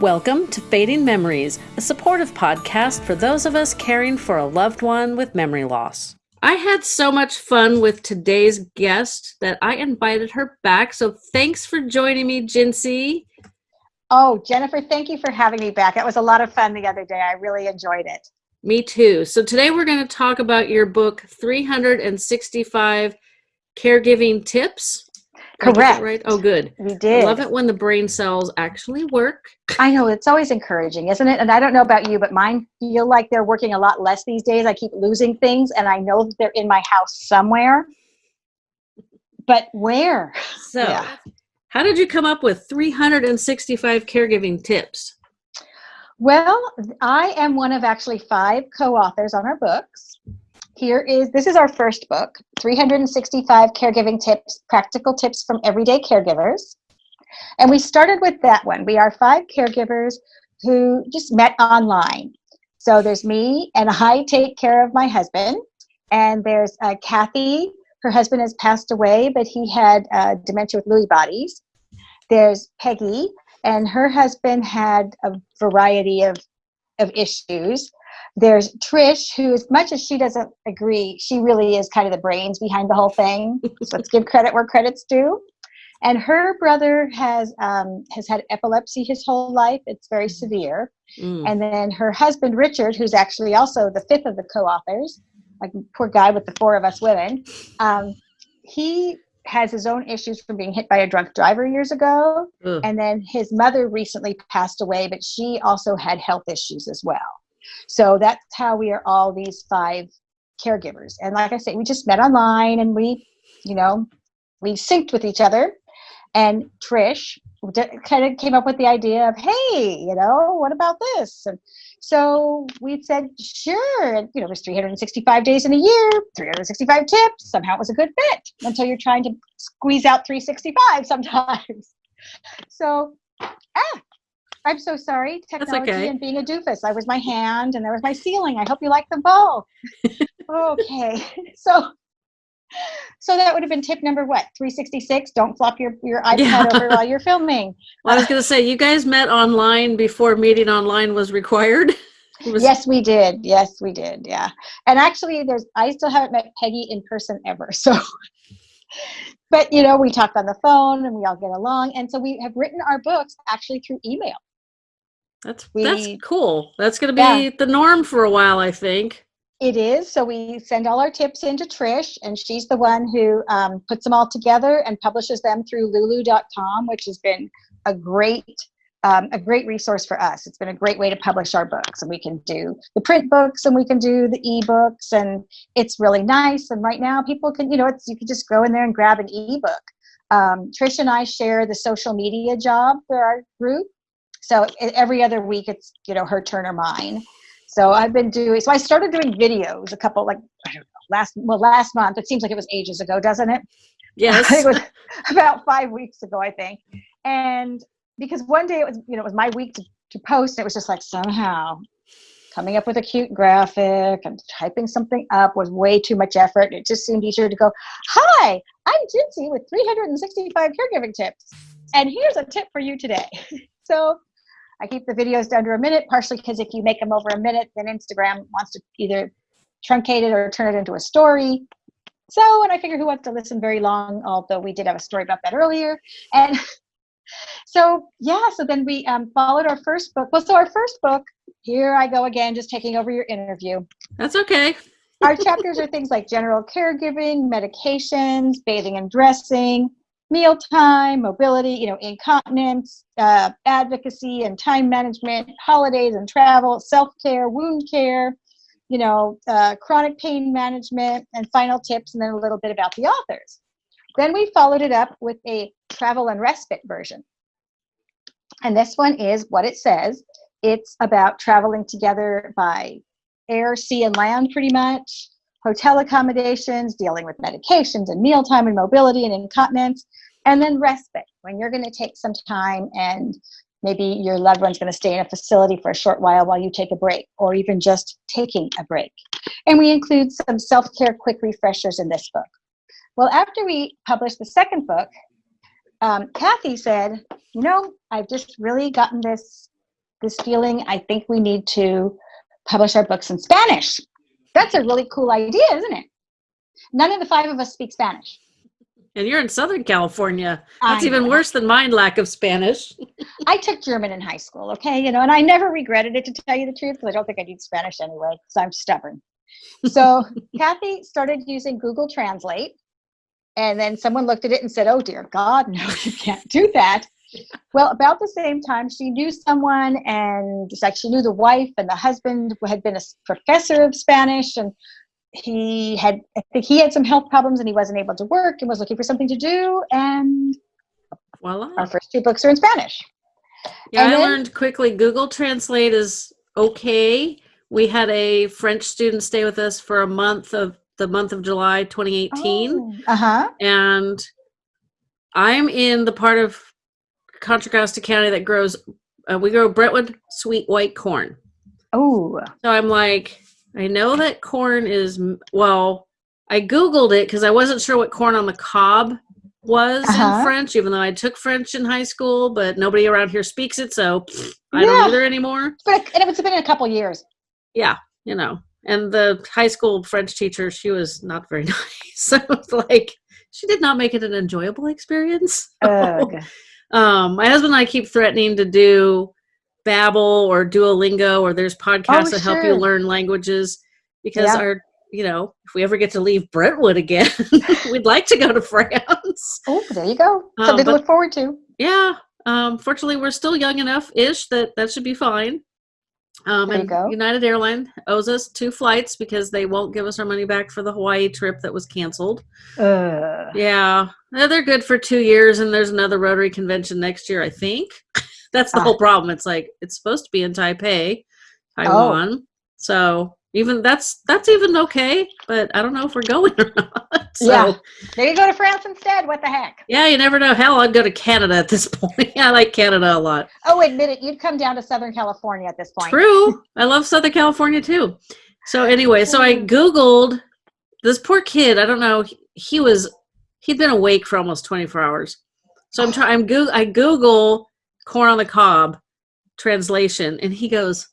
Welcome to Fading Memories, a supportive podcast for those of us caring for a loved one with memory loss. I had so much fun with today's guest that I invited her back. So thanks for joining me, Jinsey. Oh, Jennifer, thank you for having me back. It was a lot of fun the other day. I really enjoyed it. Me too. So today we're going to talk about your book, 365 Caregiving Tips. Correct. Right? Oh, good. We did. I love it when the brain cells actually work. I know it's always encouraging, isn't it? And I don't know about you, but mine feel like they're working a lot less these days. I keep losing things, and I know they're in my house somewhere. But where? So, yeah. how did you come up with 365 caregiving tips? Well, I am one of actually five co-authors on our books here is this is our first book 365 caregiving tips practical tips from everyday caregivers. And we started with that one. We are five caregivers who just met online. So there's me and i take care of my husband. And there's uh, kathy her husband has passed away but he had uh, dementia with lewy bodies. There's peggy and her husband had a variety of of issues there's Trish, who, as much as she doesn't agree, she really is kind of the brains behind the whole thing. so let's give credit where credit's due. And her brother has um, has had epilepsy his whole life. It's very mm. severe. Mm. And then her husband Richard, who's actually also the fifth of the co-authors, like poor guy with the four of us women, um, he has his own issues from being hit by a drunk driver years ago. Ugh. And then his mother recently passed away, but she also had health issues as well. So that's how we are all these five caregivers. And like I say, we just met online and we, you know, we synced with each other. And Trish kind of came up with the idea of, hey, you know, what about this? And so we said, sure. And, you know, there's 365 days in a year, 365 tips. Somehow it was a good fit until you're trying to squeeze out 365 sometimes. So, ah, I'm so sorry. Technology okay. and being a doofus. I was my hand and there was my ceiling. I hope you like them both. okay. So so that would have been tip number what 366 don't flop your, your ipad yeah. over while you're filming well, i was going to say you guys met online before meeting online was required was yes we did yes we did yeah and actually there's i still haven't met peggy in person ever so but you know we talk on the phone and we all get along and so we have written our books actually through email that's we, that's cool. That's going to be yeah. the norm for a while, I think. It is. So we send all our tips into Trish, and she's the one who um, puts them all together and publishes them through Lulu.com, which has been a great um, a great resource for us. It's been a great way to publish our books, and we can do the print books, and we can do the ebooks, and it's really nice. And right now, people can, you know, it's you can just go in there and grab an ebook. Um, Trish and I share the social media job for our group, so every other week it's, you know, her turn or mine. So I've been doing, so I started doing videos a couple, like, I don't know, last, well, last month. It seems like it was ages ago, doesn't it? Yes. it was about five weeks ago, I think. And because one day it was, you know, it was my week to, to post. It was just like somehow coming up with a cute graphic and typing something up was way too much effort. It just seemed easier to go, hi, I'm Jinsey with 365 caregiving tips. And here's a tip for you today. so I keep the videos down to a minute, partially because if you make them over a minute, then Instagram wants to either truncate it or turn it into a story. So, and I figure who wants to listen very long, although we did have a story about that earlier. And so, yeah, so then we um, followed our first book. Well, so our first book, here I go again, just taking over your interview. That's okay. our chapters are things like general caregiving, medications, bathing and dressing, mealtime, mobility, you know, incontinence, uh, advocacy and time management, holidays and travel, self-care, wound care, you know, uh, chronic pain management, and final tips, and then a little bit about the authors. Then we followed it up with a travel and respite version. And this one is what it says. It's about traveling together by air, sea, and land pretty much hotel accommodations, dealing with medications and mealtime and mobility and incontinence, and then respite when you're going to take some time and maybe your loved one's going to stay in a facility for a short while while you take a break or even just taking a break. And we include some self-care quick refreshers in this book. Well, after we published the second book, um, Kathy said, you know, I've just really gotten this this feeling I think we need to publish our books in Spanish. That's a really cool idea, isn't it? None of the five of us speak Spanish. And you're in Southern California. That's even worse than mine lack of Spanish. I took German in high school, okay, you know, and I never regretted it to tell you the truth because I don't think I need Spanish anyway, because I'm stubborn. So Kathy started using Google Translate, and then someone looked at it and said, "Oh dear God, no, you can't do that." Well, about the same time, she knew someone, and it's like she knew the wife and the husband who had been a professor of Spanish, and he had, I think he had some health problems, and he wasn't able to work, and was looking for something to do, and Voila. our first two books are in Spanish. Yeah, And I then- learned quickly Google Translate is okay. We had a French student stay with us for a month of the month of July 2018. Uh huh. And I'm in the part of Contra Costa County that grows, uh, we grow Brentwood sweet white corn. Oh. So I'm like, I know that corn is, well, I Googled it because I wasn't sure what corn on the cob was Uh-huh. in French, even though I took French in high school, but nobody around here speaks it. So I Yeah. don't either anymore. But and it's been a couple years. Yeah, you know. And the high school French teacher, she was not very nice. So it's like, she did not make it an enjoyable experience. Ugh. Um, my husband and I keep threatening to do Babbel or Duolingo or there's podcasts Oh, that help you learn languages because Yeah. our, you know, if we ever get to leave Brentwood again, we'd like to go to France. Oh, there you go. Um, Something to look forward to. Yeah. Um, fortunately, we're still young enough ish that that should be fine. Um, and. United Airline owes us two flights because they won't give us our money back for the Hawaii trip that was canceled. Ugh. Yeah, Uh, they're good for two years, and there's another Rotary convention next year, I think. That's the Ah. whole problem. It's like it's supposed to be in Taipei, Oh. Taiwan. So even that's that's even okay, but I don't know if we're going or not. So, Yeah. Maybe go to France instead. What the heck? yeah, you never know. Hell, I'd go to Canada at this point. I like Canada a lot. Oh, admit it. You'd come down to Southern California at this point. True. I love Southern California too. So anyway, so I. Googled this poor kid. I don't know. He, he was he'd been awake for almost 24 hours. So I'm trying. I'm go- I Google corn on the cob translation, and he goes,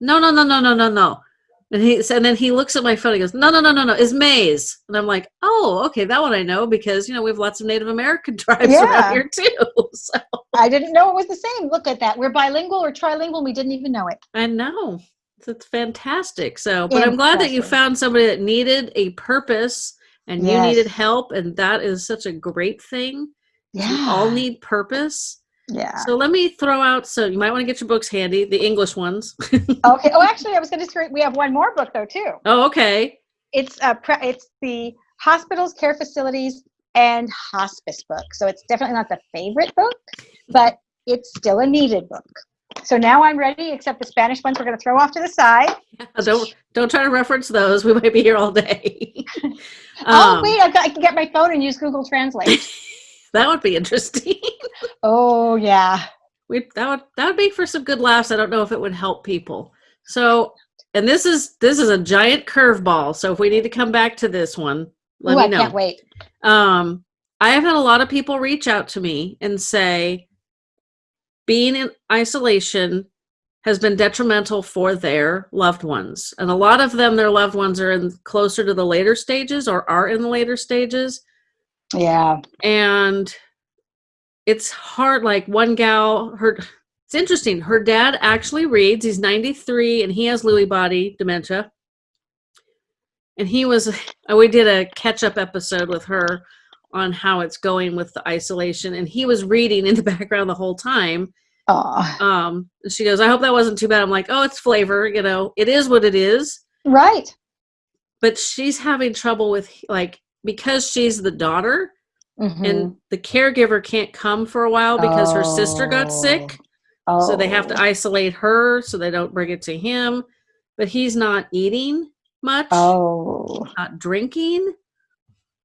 "No, no, no, no, no, no, no." And he and then he looks at my phone. He goes, "No, no, no, no, no. Is maize?" And I'm like, "Oh, okay, that one I know because you know we have lots of Native American tribes Yeah. around here too." So I didn't know it was the same. Look at that. We're bilingual or trilingual. We didn't even know it. I know. It's fantastic. So, but I'm glad that you found somebody that needed a purpose and you needed help. And that is such a great thing. Yeah. We all need purpose. Yeah. So, let me throw out. So, you might want to get your books handy, the English ones. Okay. Oh, actually, I was going to say we have one more book though too. oh, okay. It's a pre- it's the hospitals, care facilities, and hospice book. So it's definitely not the favorite book, but it's still a needed book. So now I'm ready, except the Spanish ones we're going to throw off to the side. Don't don't try to reference those. We might be here all day. oh Um, wait, I've got, I can get my phone and use Google Translate. That would be interesting. oh yeah. we that would that would make for some good laughs. I don't know if it would help people. So, and this is this is a giant curveball. So if we need to come back to this one, let Ooh, me I can't wait. Um, I have had a lot of people reach out to me and say being in isolation has been detrimental for their loved ones. And a lot of them, their loved ones are in closer to the later stages or are in the later stages. Yeah. And it's hard. Like one gal, her, it's interesting. Her dad actually reads. He's 93 and he has Lewy body dementia. And he was, we did a catch up episode with her on how it's going with the isolation. And he was reading in the background the whole time. Oh, Um, and she goes, I hope that wasn't too bad. I'm like, oh, it's flavor. You know, it is what it is. right. But she's having trouble with, like, because she's the daughter Mhm. and the caregiver can't come for a while because her sister got sick. Oh. So they have to isolate her so they don't bring it to him. But he's not eating much, Oh. not drinking.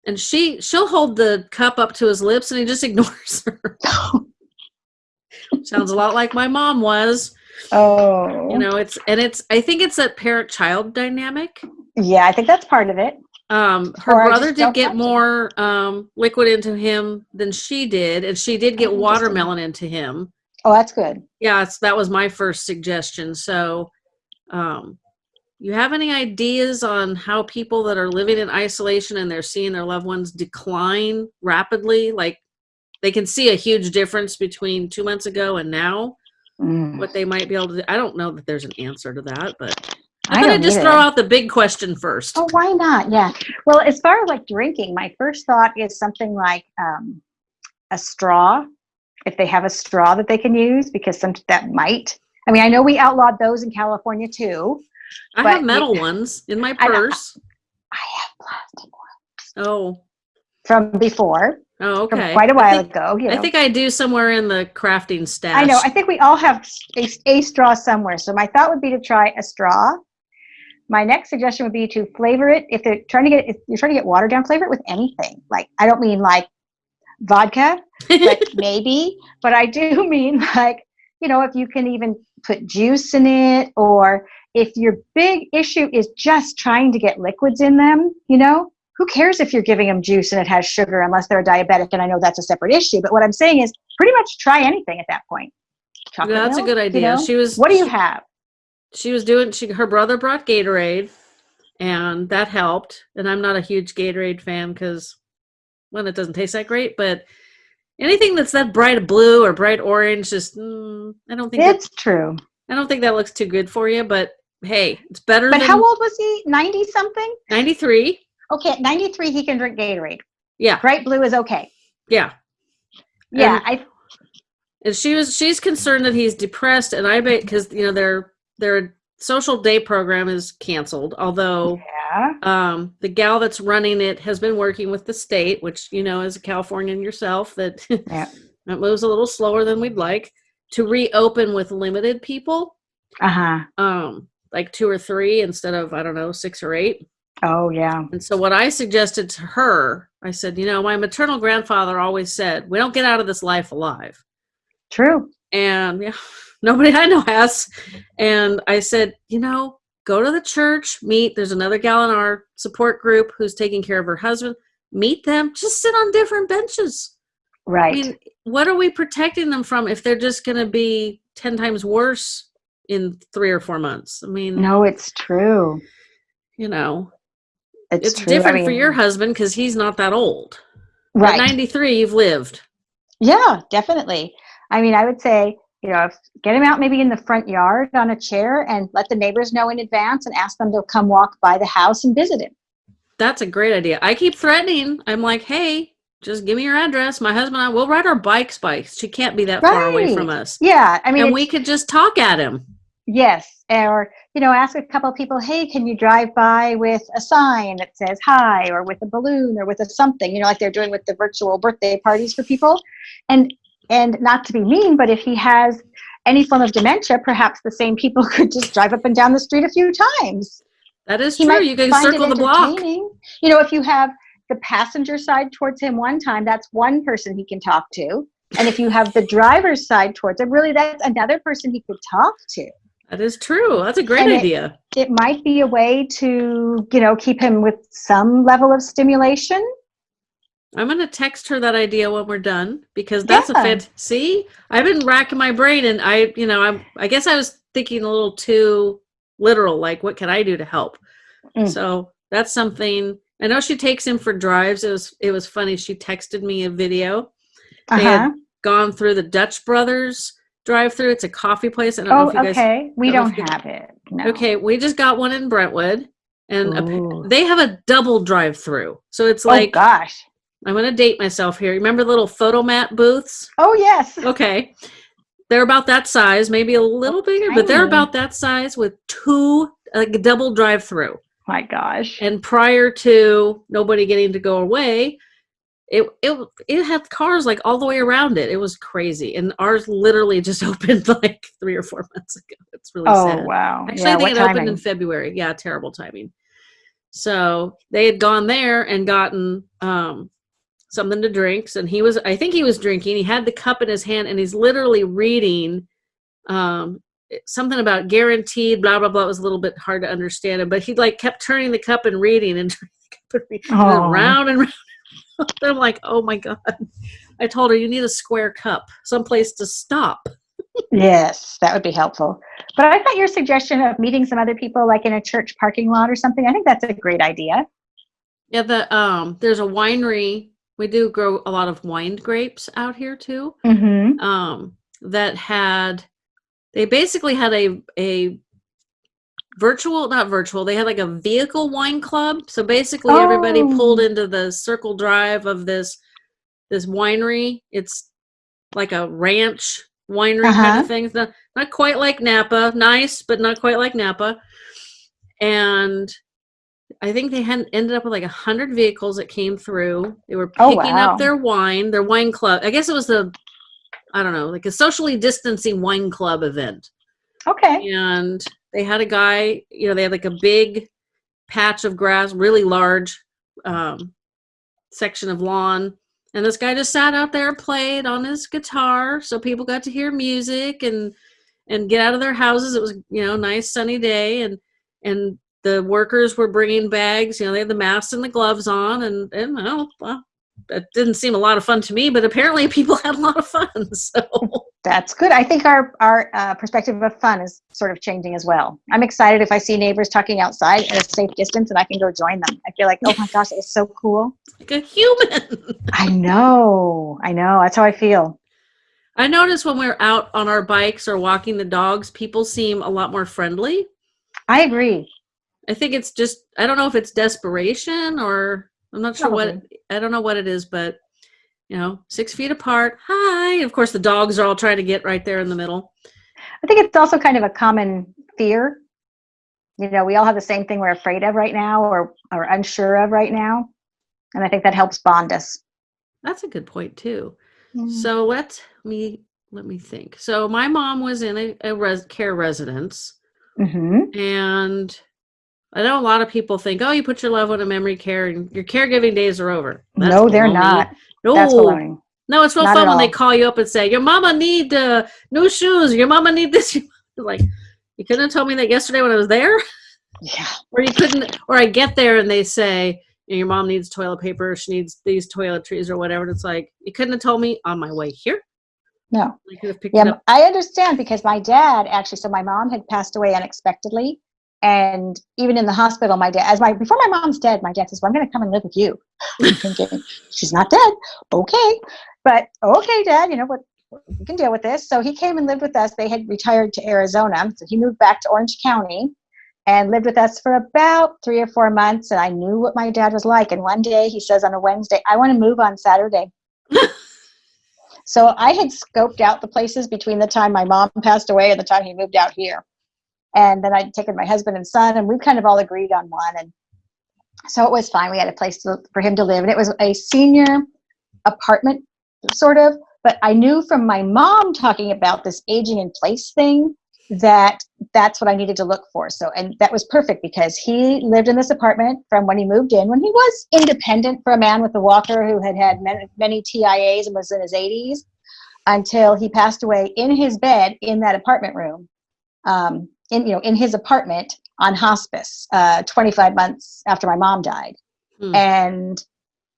And she she'll hold the cup up to his lips and he just ignores her. Sounds a lot like my mom was. Oh. You know, it's and it's I think it's that parent child dynamic. Yeah, I think that's part of it. Um, her Or brother did get more um, liquid into him than she did, and she did get Oh, watermelon into him. Oh, that's good. Yeah, that was my first suggestion. So, um, you have any ideas on how people that are living in isolation and they're seeing their loved ones decline rapidly, like they can see a huge difference between two months ago and now? Mm. What they might be able to do? I don't know that there's an answer to that, but I'm gonna just either. throw out the big question first. Oh, why not? Yeah. Well, as far as like drinking, my first thought is something like um, a straw, if they have a straw that they can use, because some that might. I mean, I know we outlawed those in California too. I have metal ones in my purse. I have plastic ones Oh, from before, oh, from okay. quite a while think- ago. You know. I think I do somewhere in the crafting stash. I know. I think we all have a, a straw somewhere. So my thought would be to try a straw. My next suggestion would be to flavor it. If they're trying to get, if you're trying to get watered down, flavor it with anything. Like I don't mean like vodka, but maybe. But I do mean like you know if you can even put juice in it, or if your big issue is just trying to get liquids in them, you know. Who cares if you're giving them juice and it has sugar unless they're a diabetic? And I know that's a separate issue. But what I'm saying is pretty much try anything at that point. Chocolate that's a milk, good you idea. know? She was. What do you have? She was doing. She her brother brought Gatorade, and that helped. And I'm not a huge Gatorade fan because, one, it doesn't taste that great. But anything that's that bright blue or bright orange, just mm, I don't think that, It's true. I don't think that looks too good for you. But hey, it's better But than how old was he? 90 something? 93. Okay, at 93, he can drink Gatorade. Yeah, Bright blue is okay. yeah. Yeah, And- I and she was she's concerned that he's depressed and i bet because you know their their social day program is canceled although yeah. um the gal that's running it has been working with the state which you know as a californian yourself that Yeah. that moves a little slower than we'd like to reopen with limited people Uh-huh. um like two or three instead of i don't know six or eight Oh yeah. and so what i suggested to her i said you know my maternal grandfather always said we don't get out of this life alive True. And yeah, nobody I know has. And I said, you know, go to the church, meet. There's another gal in our support group who's taking care of her husband. Meet them. Just sit on different benches. Right. I mean, what are we protecting them from if they're just going to be ten times worse in three or four months? I mean, no, it's true. you know, It's, it's, true. I different for your husband because he's not that old. right. At 93, you've lived. Yeah, definitely. I mean, I would say, you know, get him out maybe in the front yard on a chair and let the neighbors know in advance and ask them to come walk by the house and visit him. That's a great idea. I keep threatening. I'm like, hey, just give me your address. My husband and I will ride our bikes by. She can't be that far away from us. Yeah, I mean, and we could just talk at him. Yes, or you know, ask a couple of people, "Hey, can you drive by with a sign that says hi, or with a balloon, or with a something?" You know, like they're doing with the virtual birthday parties for people. And and not to be mean, but if he has any form of dementia, perhaps the same people could just drive up and down the street a few times. That is He true. You can it circle the block. You know, if you have the passenger side towards him one time, that's one person he can talk to. And if you have the driver's side towards him, really that's another person he could talk to. That is true. That's a great And it- idea. it might be a way to you know keep him with some level of stimulation I'm going to text her that idea when we're done because that's a fit. See, I've been racking my brain and I, you know, I'm, I guess I was thinking a little too literal, like, what can I do to help? Mm. So that's something. I know she takes him for drives. It was, it was funny. She texted me a video. They uh-huh. had gone through the Dutch Brothers drive through. It's a coffee place. I don't know oh if you guys. okay we don't don't if you- have it no. Okay, we just got one in Brentwood, and Ooh. they have a double drive through. So it's like, oh like gosh I'm going to date myself here. Remember the little Fotomat booths? oh yes Okay. They're about that size, maybe a little bigger, but they're about that size with two, like a double drive through. my gosh And prior to nobody getting to go away, it, it it had cars like all the way around it. It was crazy. And ours literally just opened like three or four months ago. It's really oh sad. wow Actually, yeah, I think it opened in February. Yeah, terrible timing. So they had gone there and gotten um, something to drink. And he was, I think he was drinking. He had the cup in his hand and he's literally reading um, something about guaranteed, blah, blah, blah. It was a little bit hard to understand it, but he like kept turning the cup and reading and turning the cup and reading and round and round. I'm like, oh my God. I told her, you need a square cup, someplace to stop. yes, that would be helpful. But I thought your suggestion of meeting some other people, like in a church parking lot or something, I think that's a great idea. Yeah, the um, there's a winery. We do grow a lot of wine grapes out here too. Mm-hmm. Um, that had they basically had a a virtual not virtual they had like a vehicle wine club so basically everybody pulled Oh. into the circle drive of this this winery it's like a ranch winery kind Uh-huh. of thing it's not, not quite like napa nice but not quite like napa and i think they had ended up with like a hundred vehicles that came through. They were Oh, picking wow. up their wine their wine club i guess it was the i don't know like a socially distancing wine club event. Okay. and they had a guy you know they had like a big patch of grass really large um, section of lawn. And this guy just sat out there and played on his guitar so people got to hear music and and get out of their houses. It was you know nice sunny day. And and the workers were bringing bags you know they had the masks and the gloves on and and well, well that didn't seem a lot of fun to me but apparently people had a lot of fun so That's good. I think our our uh, perspective of fun is sort of changing as well. I'm excited if I see neighbors talking outside at a safe distance and I can go join them. I feel like, oh my gosh, it's so cool. like a human I know. I know. That's how I feel. I notice when we're out on our bikes or walking the dogs, people seem a lot more friendly. I agree. I think it's just I don't know if it's desperation or I'm not sure what I don't know what it is, but you know, six feet apart. Hi. Of course, the dogs are all trying to get right there in the middle. I think it's also kind of a common fear. You know, we all have the same thing we're afraid of right now or or unsure of right now. And I think that helps bond us. That's a good point too. So let me let me think. So my mom was in a, a res- care residence, hmm and I know a lot of people think, "Oh, you put your loved one in memory care, and your caregiving days are over." That's No, they're baloney. not. No, That's baloney. No, it's real Not fun when they call you up and say, "Your mama need uh, new shoes. Your mama need this." Like, you couldn't have told me that yesterday when I was there, Yeah. or you couldn't. Or I get there and they say, "Your mom needs toilet paper. She needs these toiletries or whatever." And it's like, you couldn't have told me on my way here. No. I could have picked it Yeah. I understand because my dad actually, so my mom had passed away unexpectedly. And even in the hospital, my dad, as my, before my mom's dead, my dad says, well, I'm going to come and live with you. I'm thinking, she's not dead. Okay. But okay, dad, you know what? We can deal with this. So he came and lived with us. They had retired to Arizona. So he moved back to Orange County and lived with us for about three or four months. And I knew what my dad was like. And one day he says on a Wednesday, I want to move on Saturday. So I had scoped out the places between the time my mom passed away and the time he moved out here. And then I'd taken my husband and son, and we kind of all agreed on one. And so it was fine. We had a place to, for him to live, and it was a senior apartment, sort of. But I knew from my mom talking about this aging in place thing that that's what I needed to look for. So, and that was perfect because he lived in this apartment from when he moved in, when he was independent for a man with a walker who had had many, many TIAs and was in his 80s until he passed away in his bed in that apartment room, um, in you know in his apartment on hospice, uh, 25 months after my mom died. Hmm. And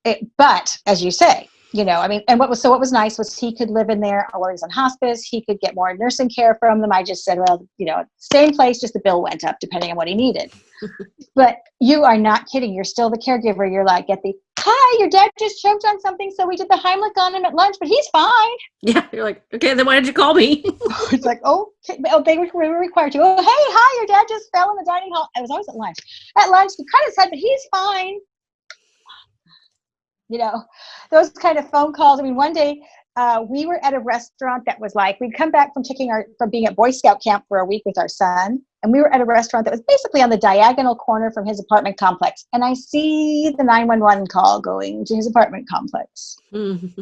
it, but as you say, you know, I mean, and what was so what was nice was he could live in there while he was on hospice. He could get more nursing care from them. I just said, well, you know, same place, just the bill went up depending on what he needed. but you are not kidding. You're still the caregiver. You're like, get the hi, your dad just choked on something, so we did the Heimlich on him at lunch, but he's fine. Yeah, you're like, okay, then why did you call me? it's like, oh, okay. oh, they were, we were required to. Oh, hey, hi, your dad just fell in the dining hall. I was always at lunch. At lunch, he cut his head, but he's fine. You know, those kind of phone calls. I mean, one day uh, we were at a restaurant that was like we'd come back from taking our from being at Boy Scout camp for a week with our son, and we were at a restaurant that was basically on the diagonal corner from his apartment complex. And I see the nine one one call going to his apartment complex, and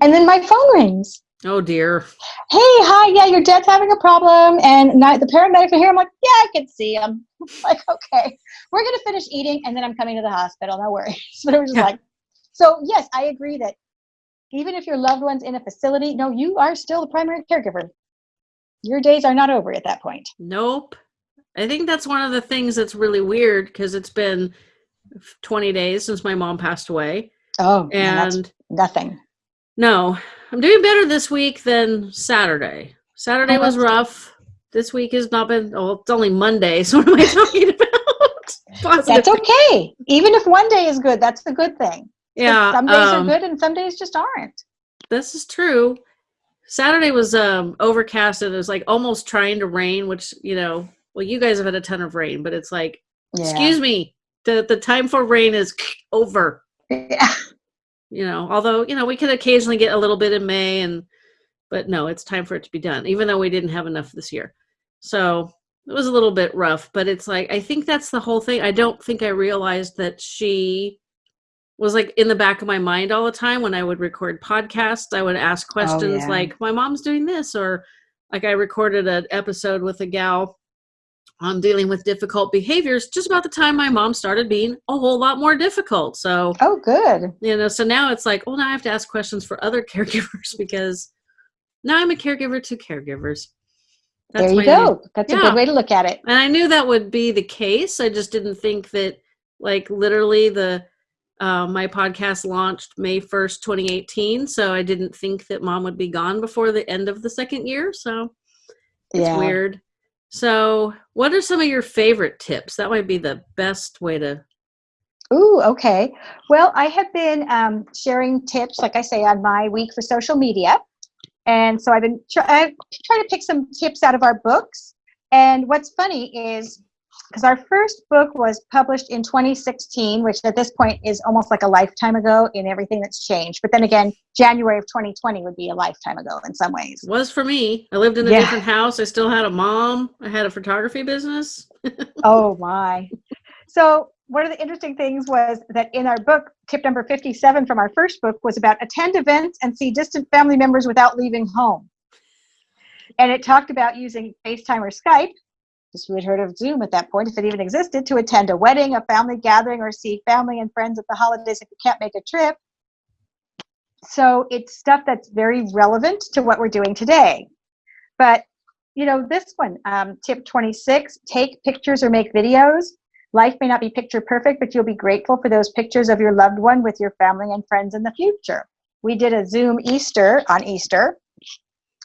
then my phone rings oh dear. hey, hi, yeah, your dad's having a problem, and not, the paramedics are here. I'm like, yeah, I can see him. like, okay, we're gonna finish eating, and then I'm coming to the hospital. No worries. But it was just Yeah. like, so yes, I agree that even if your loved one's in a facility, no, you are still the primary caregiver. Your days are not over at that point. Nope. I think that's one of the things that's really weird because it's been 20 days since my mom passed away. Oh, And nothing. no, I'm doing better this week than Saturday. Saturday Oh, was rough. This week has not been. Oh, it's only Monday. So what am I talking about? Positive. That's okay. Even if one day is good, that's a good thing. Yeah. Some days um, are good and some days just aren't. This is true. Saturday was um overcast and it was like almost trying to rain, which you know, well, you guys have had a ton of rain, but it's like, excuse me, the the time for rain is over. Yeah. You know, although you know we could occasionally get a little bit in May, and but no, it's time for it to be done. Even though we didn't have enough this year, so it was a little bit rough. But it's like I think that's the whole thing. I don't think I realized that she was like in the back of my mind all the time when I would record podcasts. I would ask oh, questions yeah. like, "My mom's doing this," or like I recorded an episode with a gal on dealing with difficult behaviors just about the time my mom started being a whole lot more difficult. So Oh, good. you know, so now it's like, oh, now I have to ask questions for other caregivers because now I'm a caregiver to caregivers. there you go. new- That's a good way to look at it. and I knew that would be the case. I just didn't think that, like, literally the uh, my podcast launched May first, 2018. So I didn't think that mom would be gone before the end of the second year. So it's yeah. weird. So, what are some of your favorite tips? That might be the best way to. Ooh, okay. Well, I have been um, sharing tips, like I say, on my week for social media. And so I've been try- I try to pick some tips out of our books. And what's funny is because our first book was published in 2016, which at this point is almost like a lifetime ago in everything that's changed. But then again, January of 2020 would be a lifetime ago in some ways. Was for me. I lived in a Yeah. different house. I still had a mom. I had a photography business. oh my. So one of the interesting things was that in our book, tip number 57 from our first book was about attend events and see distant family members without leaving home. And it talked about using FaceTime or Skype, just we had heard of Zoom at that point, if it even existed, to attend a wedding, a family gathering, or see family and friends at the holidays if you can't make a trip. So it's stuff that's very relevant to what we're doing today. But you know, this one, um, tip 26, take pictures or make videos. Life may not be picture perfect, but you'll be grateful for those pictures of your loved one with your family and friends in the future. We did a Zoom Easter on Easter,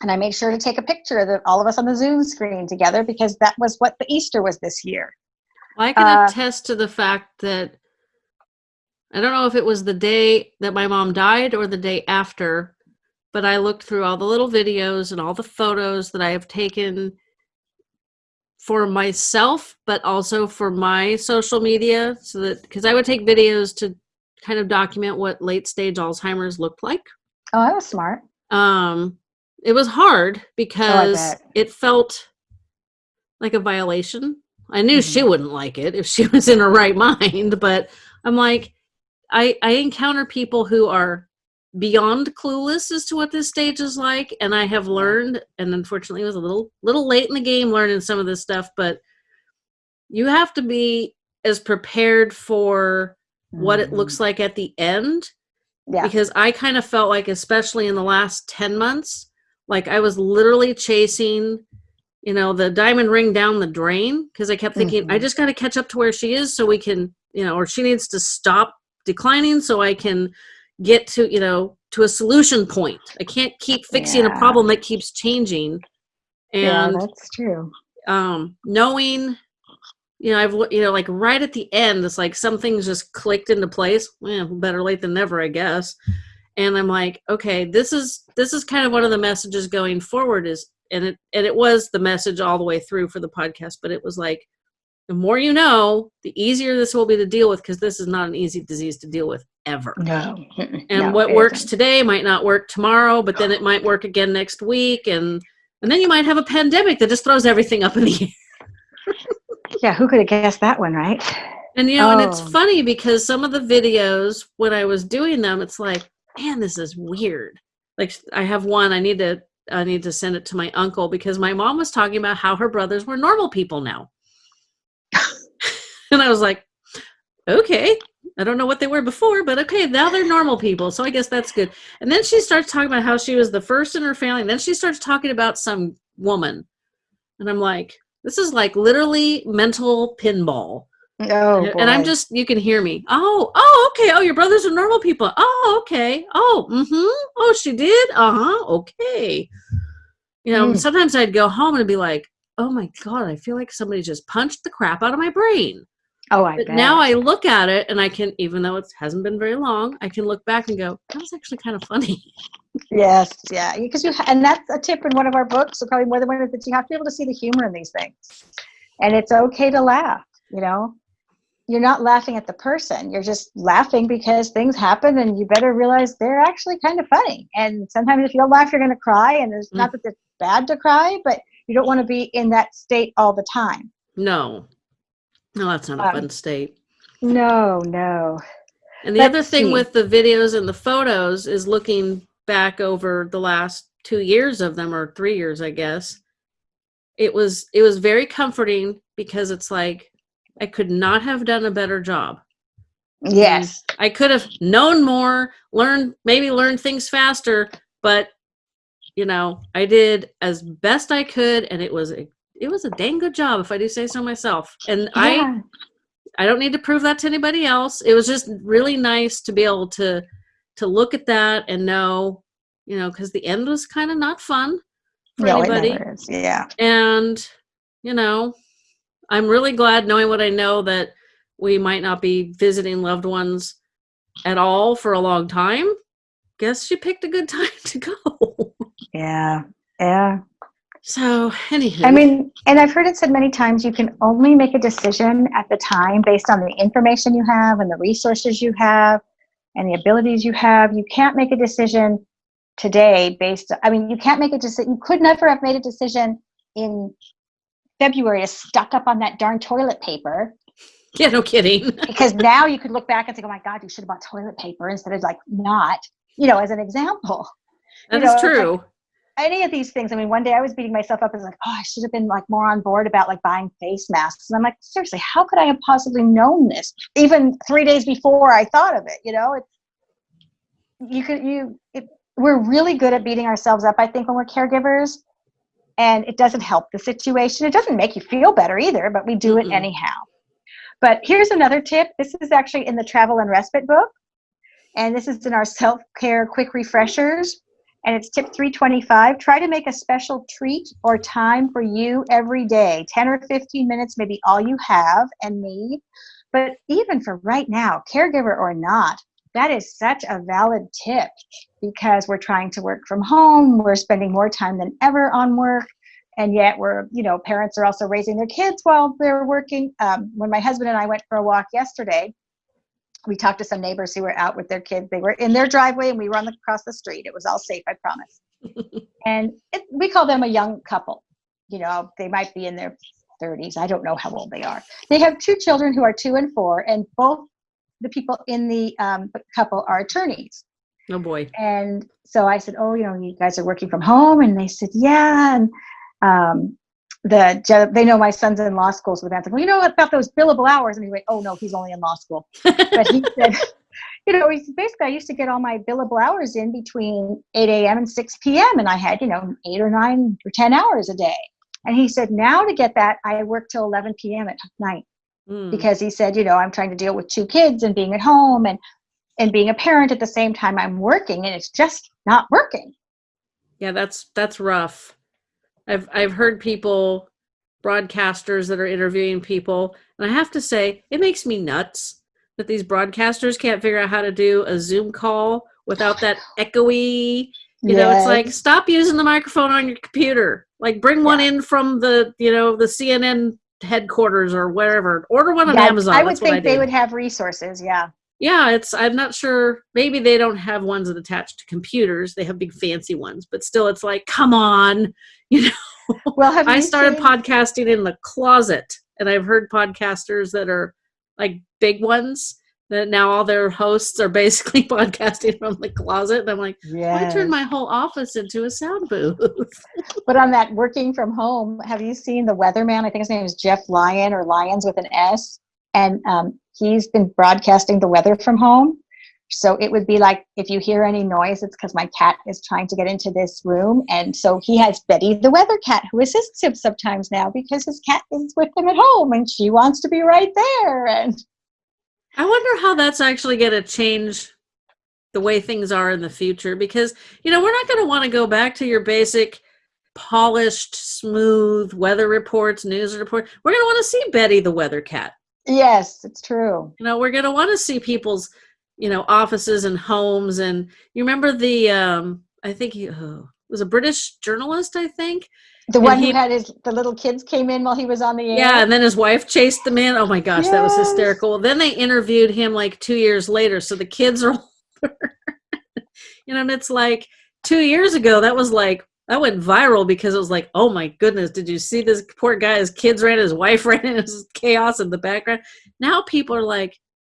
and I made sure to take a picture of the, all of us on the Zoom screen together because that was what the Easter was this year. I can Uh, attest to the fact that I don't know if it was the day that my mom died or the day after, but I looked through all the little videos and all the photos that I have taken for myself, but also for my social media. So that because I would take videos to kind of document what late stage Alzheimer's looked like. Oh, that was smart. Um, it was hard because bet. it felt like a violation. I knew she Mhm. wouldn't like it if she was in her right mind, but I'm like, I I encounter people who are beyond clueless as to what this stage is like, and I have learned, and unfortunately, it was a little little late in the game learning some of this stuff, but you have to be as prepared for what it looks like at the end Yeah. because I kind of felt like, especially in the last 10 months, like I was literally chasing, you know, the diamond ring down the drain because I kept thinking, I Mhm. just got to catch up to where she is so we can, you know, or she needs to stop declining so I can get to, you know, to a solution point. I can't keep fixing a problem that keeps changing. yeah, And that's true. um knowing you know i've you know like right at the end it's like some things just clicked into place well better late than never i guess and i'm like okay this is this is kind of one of the messages going forward is and it and it was the message all the way through for the podcast but it was like the more you know the easier this will be to deal with because this is not an easy disease to deal with ever No. And No, what works isn't. today might not work tomorrow but then it might work again next week and and then you might have a pandemic that just throws everything up in the air Yeah, who could have guessed that one, right? And you know, and it's Oh. funny because some of the videos when I was doing them, it's like, man, this is weird. Like I have one, I need to I need to send it to my uncle because my mom was talking about how her brothers were normal people now. and I was like, okay, I don't know what they were before, but okay, now they're normal people. So I guess that's good. And then she starts talking about how she was the first in her family. And then she starts talking about some woman. And I'm like, this is like literally mental pinball Oh, and I'm just you can hear me. Oh, oh, okay. Oh, your brothers are normal people. Oh, okay. Oh, mm-hmm. Oh, she did. Uh-huh. Okay. You know, Mm. sometimes I'd go home and be like, "Oh my god, I feel like somebody just punched the crap out of my brain." Oh, I But bet. now I look at it and I can, even though it hasn't been very long, I can look back and go, "That was actually kind of funny." Yes, yeah, because you and that's a tip in one of our books, so probably more than one of that you have to be able to see the humor in these things, and it's okay to laugh. You know, you're not laughing at the person; you're just laughing because things happen, and you better realize they're actually kind of funny. And sometimes if you don't laugh, you're going to cry, and it's not that it's bad to cry, but you don't want to be in that state all the time. No, no, that's not a Um, fun state. No, no. And the let's other thing see. with the videos and the photos is looking back over the last two years of them or three years, I guess. It was it was very comforting because it's like I could not have done a better job. Yes. I could have known more, learned maybe learned things faster, but you know, I did as best I could and it was a it was a dang good job if I do say so myself. And I Yeah. I don't need to prove that to anybody else. It was just really nice to be able to to look at that and know, you know, because the end was kind of not fun for No, anybody. Yeah. And you know, I'm really glad knowing what I know that we might not be visiting loved ones at all for a long time. Guess she picked a good time to go. Yeah. Yeah. So, anywho, I mean, and I've heard it said many times you can only make a decision at the time based on the information you have and the resources you have and the abilities you have. You can't make a decision today based I mean, you can't make a decision. You could never have made a decision in February is stuck up on that darn toilet paper yeah, no kidding. because now you could look back and think, oh my God, you should have bought toilet paper instead of like not, you know, as an example. That You is know, it's like- true. any of these things. I mean, one day I was beating myself up as like, oh, I should have been like more on board about like buying face masks. And I'm like, seriously, how could I have possibly known this even three days before I thought of it? You know, it's you could you it, we're really good at beating ourselves up. I think when we're caregivers, and it doesn't help the situation. It doesn't make you feel better either, but we do it Mm-mm. anyhow. But here's another tip. This is actually in the travel and respite book, and this is in our self care quick refreshers and it's tip 325 try to make a special treat or time for you every day 10 or 15 minutes maybe all you have and need but even for right now caregiver or not that is such a valid tip because we're trying to work from home we're spending more time than ever on work and yet we're you know parents are also raising their kids while they're working um, when my husband and i went for a walk yesterday we talked to some neighbors who were out with their kids. They were in their driveway and we were on the, across the street. It was all safe, I promise. and it, we call them a young couple. You know, they might be in their 30s. I don't know how old they are. They have two children who are two and four, and both the people in the um, couple are attorneys. Oh boy. And so I said, "Oh, you know, you guys are working from home," and they said, "Yeah." And um, the they know my son's in law school, so the man's like, "Well, you know what about those billable hours?" And he went, "Oh no, he's only in law school." But he said, "You know, he basically, I used to get all my billable hours in between 8 a.m. and 6 p.m., and I had, you know, eight or nine or 10 hours a day." And he said, "Now to get that, I work till 11 p.m. at night." Mm. because he said, you know, I'm trying to deal with two kids and being at home and and being a parent at the same time I'm working and it's just not working. Yeah, that's that's rough. I've I've heard people broadcasters that are interviewing people, and I have to say, it makes me nuts that these broadcasters can't figure out how to do a Zoom call without that echoey. You know, it's like stop using the microphone on your computer. Like bring one in from the you know the CNN headquarters or wherever. Order one on Yeah, Amazon. I would what I think they would have resources. Yeah. Yeah, it's I'm not sure. Maybe they don't have ones that attach to computers. They have big fancy ones, but still, it's like, come on. You know, Well, have I started seen- podcasting in the closet, and I've heard podcasters that are like big ones that now all their hosts are basically podcasting from the closet, and I'm like, I turned my whole office into a sound booth. But on that working from home, have you seen the weatherman? I think his name is Jeff Lyon or Lyons with an S. And um, he's been broadcasting the weather from home. So it would be like if you hear any noise, it's because my cat is trying to get into this room. And so he has Betty the weather cat who assists him sometimes now because his cat is with him at home and she wants to be right there. And I wonder how that's actually going to change the way things are in the future because, you know, we're not going to want to go back to your basic polished, smooth weather reports, news report. We're going to want to see Betty the weather cat. Yes, it's true. You know, we're going to want to see people's, you know, offices and homes. And you remember the, um, I think he oh, was a British journalist, I think. The And one he- who had his the little kids came in while he was on the air. Yeah, and then his wife chased them in. Oh my gosh, that was Yes. hysterical. Then they interviewed him like two years later, so the kids are older. you know, and it's like two years ago, that was like that went viral because it was like, oh my goodness, did you see this poor guy? His kids ran, his wife ran, and his chaos in the background. Now people are like,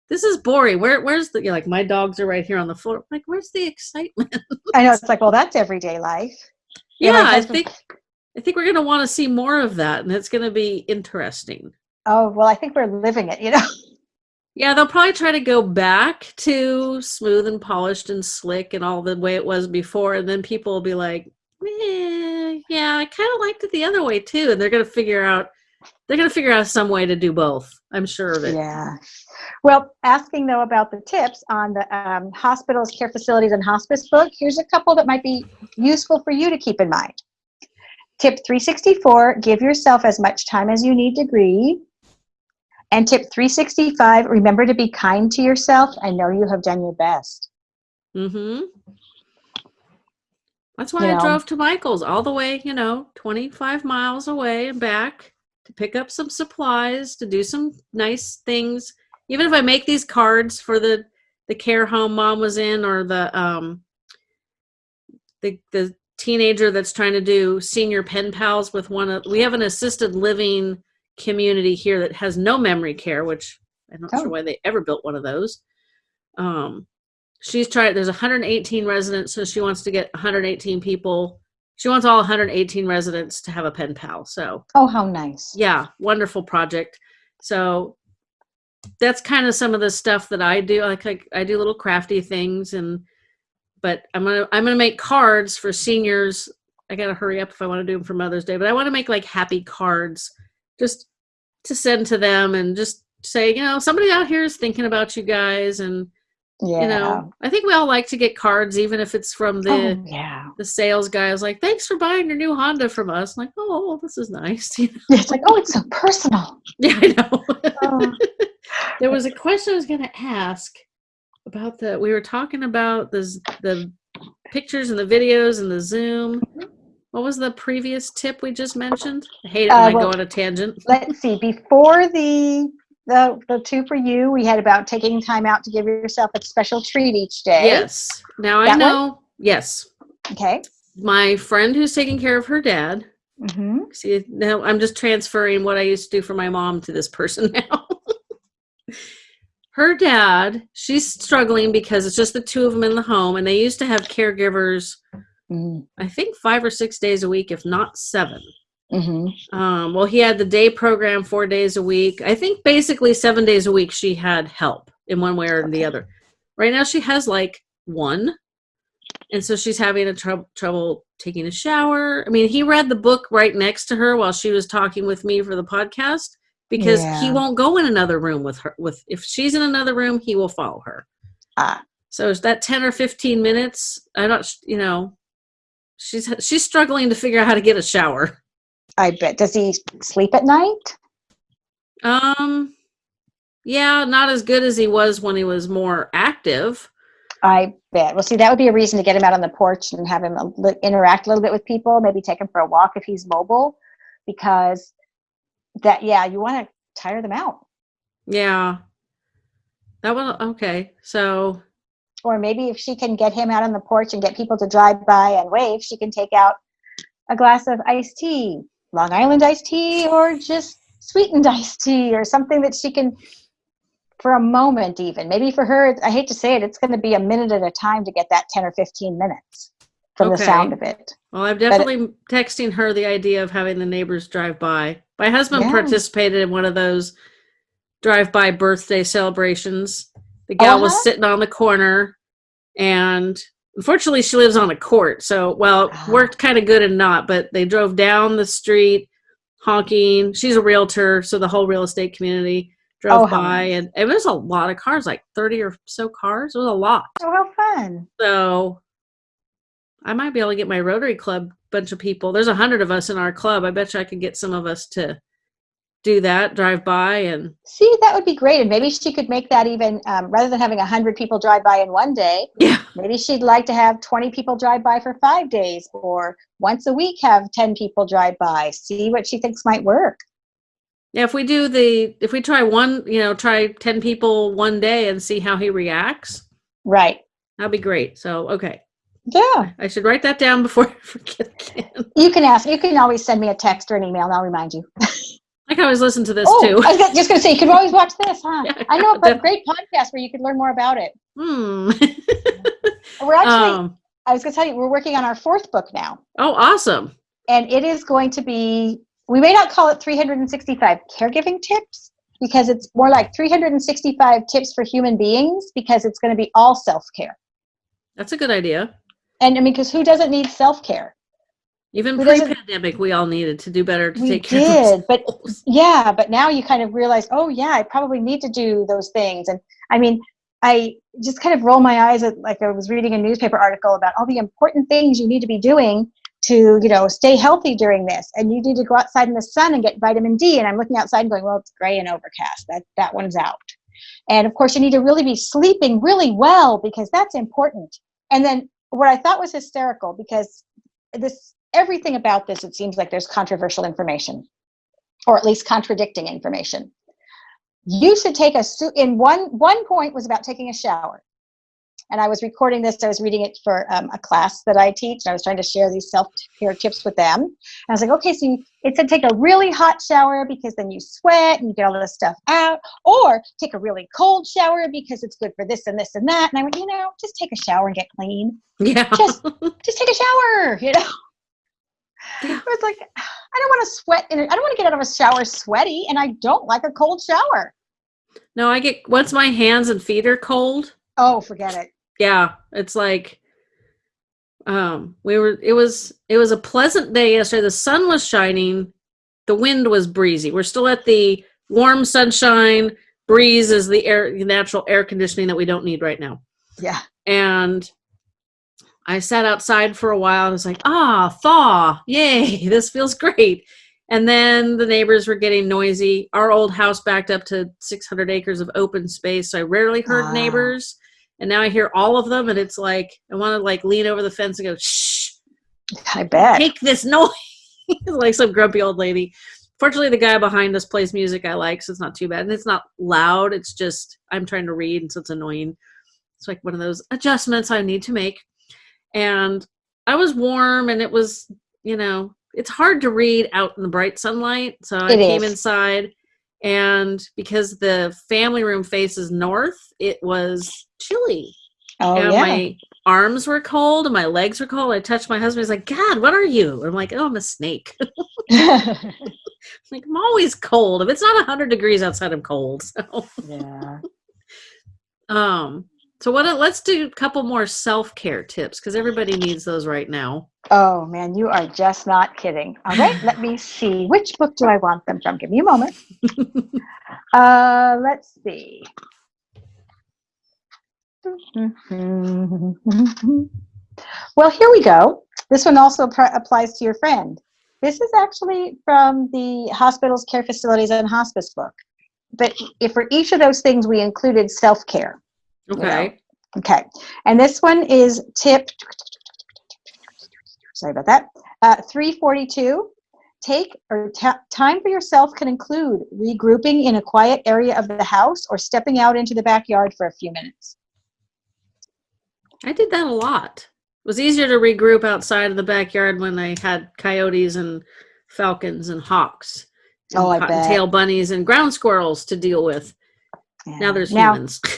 this is boring. Where, where's the? You're like, my dogs are right here on the floor. Like, where's the excitement? I know it's like, well, that's everyday life. Yeah, my I think, I think we're gonna want to see more of that, and it's gonna be interesting. Oh well, I think we're living it. You know. Yeah, they'll probably try to go back to smooth and polished and slick and all the way it was before, and then people will be like, eh, "Yeah, I kind of liked it the other way too." And they're gonna figure out they're gonna figure out some way to do both. I'm sure of it. Yeah. Well, asking though about the tips on the um, hospitals, care facilities, and hospice book, here's a couple that might be useful for you to keep in mind. Tip 364 give yourself as much time as you need to grieve. And tip 365 remember to be kind to yourself and know you have done your best. Mm-hmm. That's why You I know. drove to Michael's all the way, you know, 25 miles away and back to pick up some supplies, to do some nice things. Even if I make these cards for the the care home mom was in or the um the the teenager that's trying to do senior pen pals with one of we have an assisted living community here that has no memory care, which I'm not Oh. sure why they ever built one of those. Um she's tried there's 118 residents so she wants to get 118 people she wants all 118 residents to have a pen pal so Oh, how nice. yeah wonderful project so that's kind of some of the stuff that i do like I, I do little crafty things and but i'm gonna i'm gonna make cards for seniors i gotta hurry up if i want to do them for mother's day but i want to make like happy cards just to send to them and just say you know somebody out here is thinking about you guys and Yeah. you know i think we all like to get cards even if it's from the oh, yeah. the sales guy I was like thanks for buying your new honda from us I'm like oh this is nice You know? It's like, oh, it's so personal. yeah i know Oh, there was a question i was going to ask about the we were talking about the the pictures and the videos and the zoom. What was the previous tip we just mentioned? I hate it Uh, when i well- go on a tangent. let's see before the the the two for you we had about taking time out to give yourself a special treat each day. Yes now i That one? know. Yes. Okay. My friend who's taking care of her dad. Mm-hmm. See, now I'm just transferring what I used to do for my mom to this person now. Her dad, she's struggling because it's just the two of them in the home, and they used to have caregivers, Mm-hmm. I think five or six days a week, if not seven. Mm-hmm. Um, well, he had the day program four days a week. I think basically seven days a week she had help in one way or the other. Right now she has like one, and so she's having a trou- trouble taking a shower. I mean, he read the book right next to her while she was talking with me for the podcast because he won't go in another room with her. With if she's in another room, he will follow her. Ah. So is that ten or fifteen minutes? I don't, you know, she's she's struggling to figure out how to get a shower. i bet does he sleep at night Um, yeah, not as good as he was when he was more active. i bet well see that would be a reason to get him out on the porch and have him a interact a little bit with people maybe take him for a walk if he's mobile because that yeah you want to tire them out Yeah, that was okay. So or maybe if she can get him out on the porch and get people to drive by and wave, she can take out a glass of iced tea, Long Island iced tea, or just sweetened iced tea, or something that she can, for a moment even. Maybe for her, I hate to say it, it's going to be a minute at a time to get that 10 or 15 minutes from the sound of it. Well, I'm definitely texting her the idea of having the neighbors drive by. My husband Yeah. participated in one of those drive-by birthday celebrations. The gal Uh-huh. was sitting on the corner, and unfortunately, she lives on a court. So, well, it Ah. worked kind of good and not. But they drove down the street, honking. She's a realtor, so the whole real estate community drove Oh, by, nice. and it was a lot of cars, like thirty or so cars. It was a lot. Oh, how fun. So I might be able to get my Rotary Club bunch of people. There's a hundred of us in our club. I bet you I could get some of us to do that, drive by and See, that would be great. And maybe she could make that even, um, rather than having a 100 people drive by in one day, yeah. maybe she'd like to have 20 people drive by for five days or once a week have 10 people drive by. See what she thinks might work. Yeah, if we do the if we try one, you know, try 10 people one day and see how he reacts, Right. that'd be great. So, okay. Yeah. I should write that down before I forget again. You can ask, you can always send me a text or an email and I'll remind you. I can always listen to this oh, too. I was just going to say, you could always watch this, huh? Yeah, I know, a great podcast where you could learn more about it. Hmm. We're actually, um, I was going to tell you, we're working on our fourth book now. oh, awesome. and it is going to be we may not call it 365 caregiving tips because it's more like 365 tips for human beings because it's going to be all self-care That's a good idea. And i mean because who doesn't need self-care? Even Who pre-pandemic, we all needed to do better to we take care of did but yeah but now you kind of realize oh yeah i probably need to do those things. And i mean i just kind of roll my eyes at like i was reading a newspaper article about all the important things you need to be doing to you know stay healthy during this. And you need to go outside in the sun and get vitamin d. And i'm looking outside and going well it's gray and overcast. That that one's out. And of course you need to really be sleeping really well because that's important. And then what i thought was hysterical because this everything about this it seems like there's controversial information or at least contradicting information. You should take a suit in one one point was about taking a shower and i was recording this i was reading it for um, a class that i teach and i was trying to share these self-care tips with them and i was like okay so you, it said take a really hot shower because then you sweat and you get all this stuff out or take a really cold shower because it's good for this and this and that and i went you know just take a shower and get clean Yeah. just just take a shower you know Yeah. it was like i don't want to sweat in it i don't want to get out of a shower sweaty and i don't like a cold shower no, I get once my hands and feet are cold. oh forget it Yeah, it's like um we were it was it was a pleasant day yesterday. The sun was shining, the wind was breezy. We're still at the warm sunshine. Breeze is the air the natural air conditioning that we don't need right now. yeah and I sat outside for a while and was like, ah, thaw, yay, this feels great. And then the neighbors were getting noisy. Our old house backed up to 600 acres of open space, so I rarely heard Ah. neighbors. And now I hear all of them, and it's like I want to like lean over the fence and go, shh, i bet take this noise, like some grumpy old lady. Fortunately, the guy behind us plays music I like, so it's not too bad. And it's not loud. It's just I'm trying to read, and so it's annoying. It's like one of those adjustments I need to make. And I was warm, and it was, you know, it's hard to read out in the bright sunlight. So I It came is. inside, and because the family room faces north, it was chilly oh and yeah my arms were cold and my legs were cold. I touched my husband. He's like, God, what are you? I'm like, oh, I'm a snake. like, I'm always cold. If it's not 100 degrees outside, I'm cold. So, yeah um, so what? Let's do a couple more self care tips because everybody needs those right now. Oh man, you are just not kidding. All right, let me see. Which book do I want them from? Give me a moment. Uh, let's see. Well, here we go. This one also applies to your friend. This is actually from the hospitals, care facilities, and hospice book. But if for each of those things, we included self care. Okay. Okay, and this one is tip. Sorry about that. Uh, 342. Take or time for yourself can include regrouping in a quiet area of the house or stepping out into the backyard for a few minutes. I did that a lot. It was easier to regroup outside of the backyard when they had coyotes and falcons and hawks. And Oh, I bet. cottontail bunnies and ground squirrels to deal with. Now there's now, humans.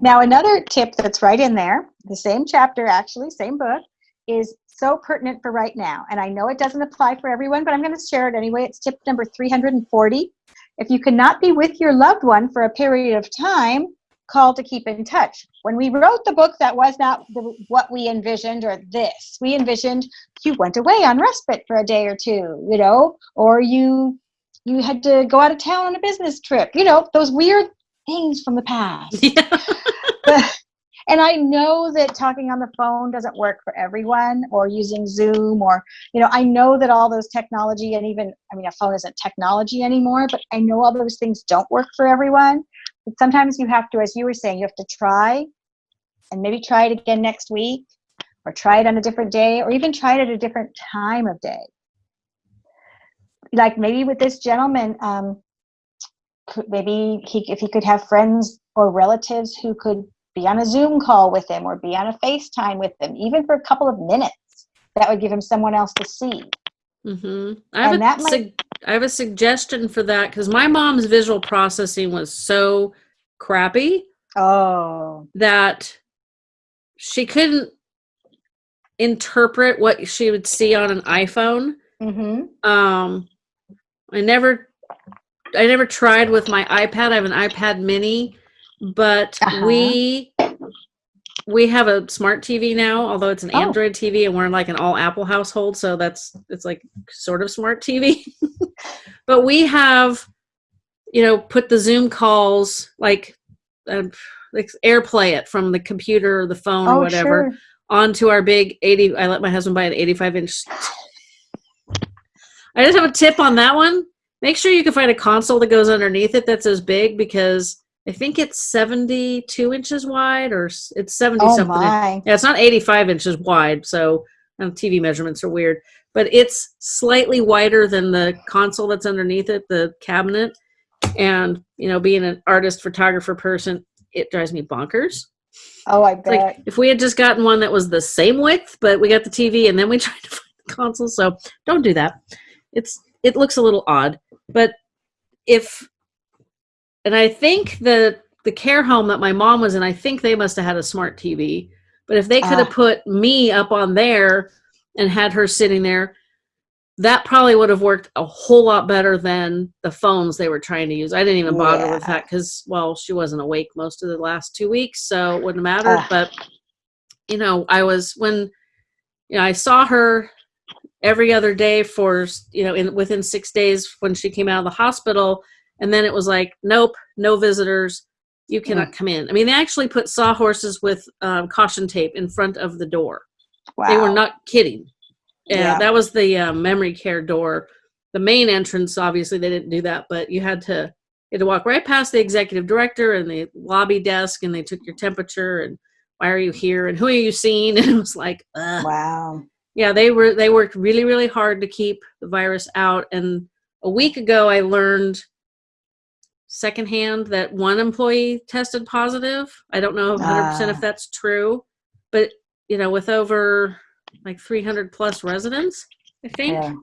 Now, another tip that's right in there, the same chapter, actually, same book, is so pertinent for right now. And I know it doesn't apply for everyone, but I'm going to share it anyway. It's tip number 340. If you cannot be with your loved one for a period of time, call to keep in touch. When we wrote the book, that was not the, what we envisioned or this. We envisioned you went away on respite for a day or two, you know, or you you had to go out of town on a business trip, you know, those weird things from the past yeah. but And I know that talking on the phone doesn't work for everyone or using Zoom or, you know, I know that all those technology and even, I mean, a phone isn't technology anymore, but I know all those things don't work for everyone. But sometimes you have to, as you were saying, you have to try and maybe try it again next week or try it on a different day or even try it at a different time of day. Like maybe with this gentleman, um, maybe he, if he could have friends or relatives who could be on a Zoom call with him or be on a FaceTime with him, even for a couple of minutes, that would give him someone else to see. Mm-hmm. I, have a might- su- I have a suggestion for that because my mom's visual processing was so crappy. Oh. That she couldn't interpret what she would see on an iPhone. Mm-hmm. Um, I never, I never tried with my iPad. I have an iPad Mini, but uh-huh. we we have a smart TV now, although it's an oh. Android TV, and we're in like an all Apple household, so that's it's like sort of smart TV. but we have, you know, put the Zoom calls like, uh, like AirPlay it from the computer or the phone oh, or whatever sure. onto our big eighty. I let my husband buy an eighty-five inch. I just have a tip on that one. Make sure you can find a console that goes underneath it that's as big because I think it's 72 inches wide or it's 70 oh something. My. Yeah, it's not 85 inches wide. So um, TV measurements are weird, but it's slightly wider than the console that's underneath it, the cabinet. And, you know, being an artist, photographer person, it drives me bonkers. Oh, I bet. Like if we had just gotten one that was the same width, but we got the TV and then we tried to find the console. So don't do that. It's, it looks a little odd, but if and I think the the care home that my mom was in, I think they must have had a smart TV. But if they could have uh, put me up on there and had her sitting there, that probably would have worked a whole lot better than the phones they were trying to use. I didn't even bother yeah. with that because, well, she wasn't awake most of the last two weeks, so it wouldn't matter. Uh, but you know, I was when you know I saw her every other day for you know in within six days when she came out of the hospital and then it was like, nope, no visitors. You cannot mm. come in. I mean, they actually put sawhorses with um, caution tape in front of the door. Wow. They were not kidding. And yeah. that was the uh, memory care door. The main entrance, obviously, they didn't do that, but you had to you had to walk right past the executive director and the lobby desk, and they took your temperature and why are you here and who are you seeing? And it was like, Ugh. wow. Yeah, they were they worked really really hard to keep the virus out. And a week ago, I learned secondhand that one employee tested positive. I don't know 100% if ah. that's true, but you know, with over like 300 plus residents, I think. Yeah.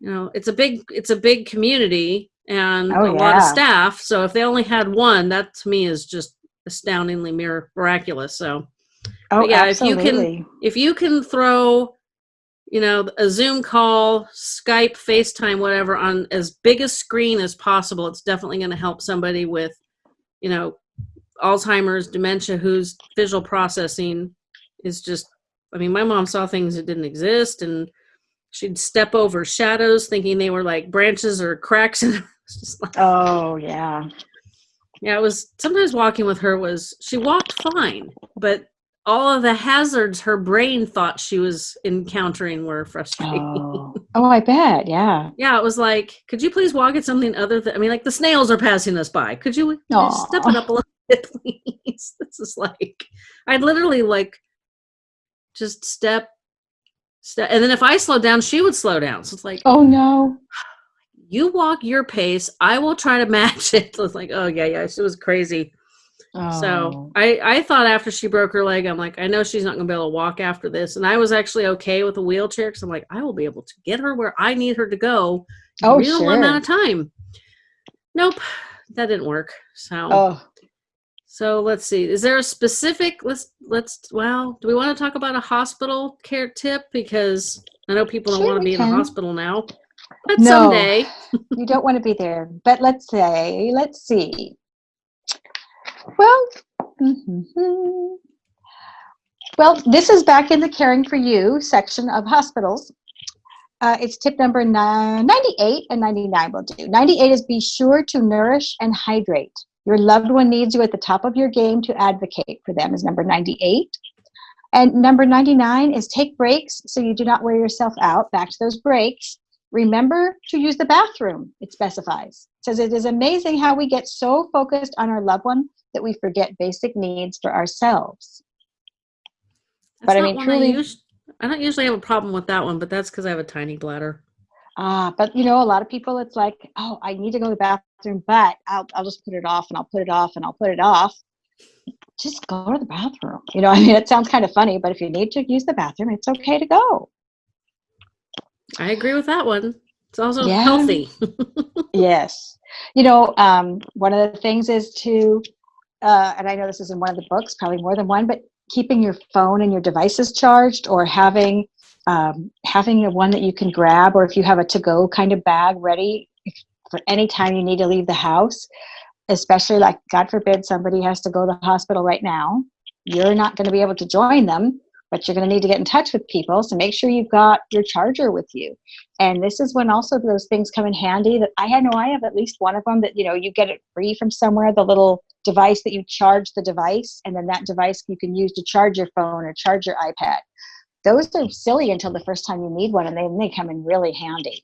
You know, it's a big it's a big community and oh, a yeah. lot of staff. So if they only had one, that to me is just astoundingly miraculous. So oh, yeah, absolutely. if you can if you can throw you know, a Zoom call, Skype, FaceTime, whatever, on as big a screen as possible. It's definitely going to help somebody with, you know, Alzheimer's, dementia, whose visual processing is just, I mean, my mom saw things that didn't exist and she'd step over shadows thinking they were like branches or cracks. And like, oh, yeah. Yeah, it was sometimes walking with her was, she walked fine, but all of the hazards her brain thought she was encountering were frustrating. Oh, oh I bet. Yeah. Yeah. It was like, could you please walk at something other than, I mean, like the snails are passing us by. Could you step it up a little bit, please? this is like, I'd literally like just step, step. And then if I slowed down, she would slow down. So it's like, oh no. You walk your pace. I will try to match it. It's like, oh yeah, yeah. It was crazy. Oh. So I, I thought after she broke her leg, I'm like, I know she's not going to be able to walk after this. And I was actually okay with a wheelchair because I'm like, I will be able to get her where I need her to go oh, real sure. amount of time. Nope, that didn't work. So, oh. So let's see. Is there a specific? Let's let's. Well, do we want to talk about a hospital care tip? Because I know people don't sure want to be can. in a hospital now. But no, someday, you don't want to be there. But let's say, let's see. Well, mm-hmm. well, this is back in the caring for you section of hospitals. Uh, it's tip number 98 and 99 will do. 98 is be sure to nourish and hydrate Your loved one needs you at the top of your game to advocate for them is number 98. And number 99 is take breaks so you do not wear yourself out. Back to those breaks. Remember to use the bathroom, it specifies. It says it is amazing how we get so focused on our loved one that we forget basic needs for ourselves. That's But I mean, truly- us- I don't usually have a problem with that one, but that's because I have a tiny bladder. Ah, but you know, a lot of people, it's like, oh, I need to go to the bathroom, but I'll, I'll just put it off and I'll put it off and I'll put it off. Just go to the bathroom. You know, I mean, it sounds kind of funny, but if you need to use the bathroom, it's okay to go. I agree with that one. It's also Yeah. healthy. Yes. You know, um, one of the things is to, uh, and I know this is in one of the books, probably more than one, but keeping your phone and your devices charged or having um, having a one that you can grab or if you have a to-go kind of bag ready for any time you need to leave the house, especially like, God forbid, somebody has to go to the hospital right now. You're not going to be able to join them, but you're going to need to get in touch with people. So make sure you've got your charger with you. And this is when also those things come in handy that I had know I have at least one of them that, you know, you get it free from somewhere, the little device that you charge the device, and then that device you can use to charge your phone or charge your iPad. Those are silly until the first time you need one, and then they come in really handy.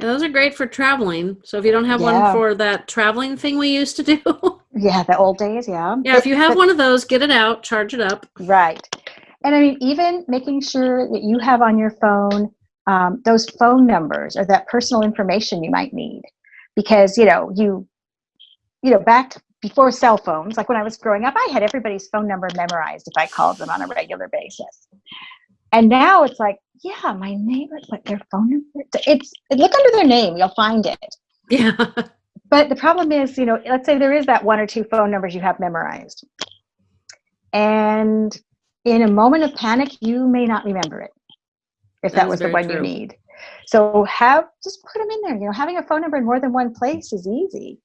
And those are great for traveling. So if you don't have Yeah. one for that traveling thing we used to do, Yeah, the old days, yeah. yeah, if you have but- one of those, get it out, charge it up. Right. And I mean, even making sure that you have on your phone um, those phone numbers or that personal information you might need. Because, you know, you, you know, back before cell phones, like when I was growing up, I had everybody's phone number memorized if I called them on a regular basis. And now it's like, yeah, my neighbor, what their phone number? It's look under their name, you'll find it. Yeah. But the problem is, you know, let's say there is that one or two phone numbers you have memorized. And in a moment of panic, you may not remember it if That that, was the one you need. So have just put them in there. You know, having a phone number in more than one place is easy.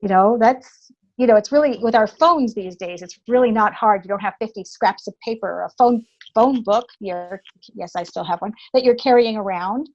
You know, that's you know, it's really with our phones these days, it's really not hard. You don't have 50 scraps of paper or a phone phone book. You're yes, I still have one that you're carrying around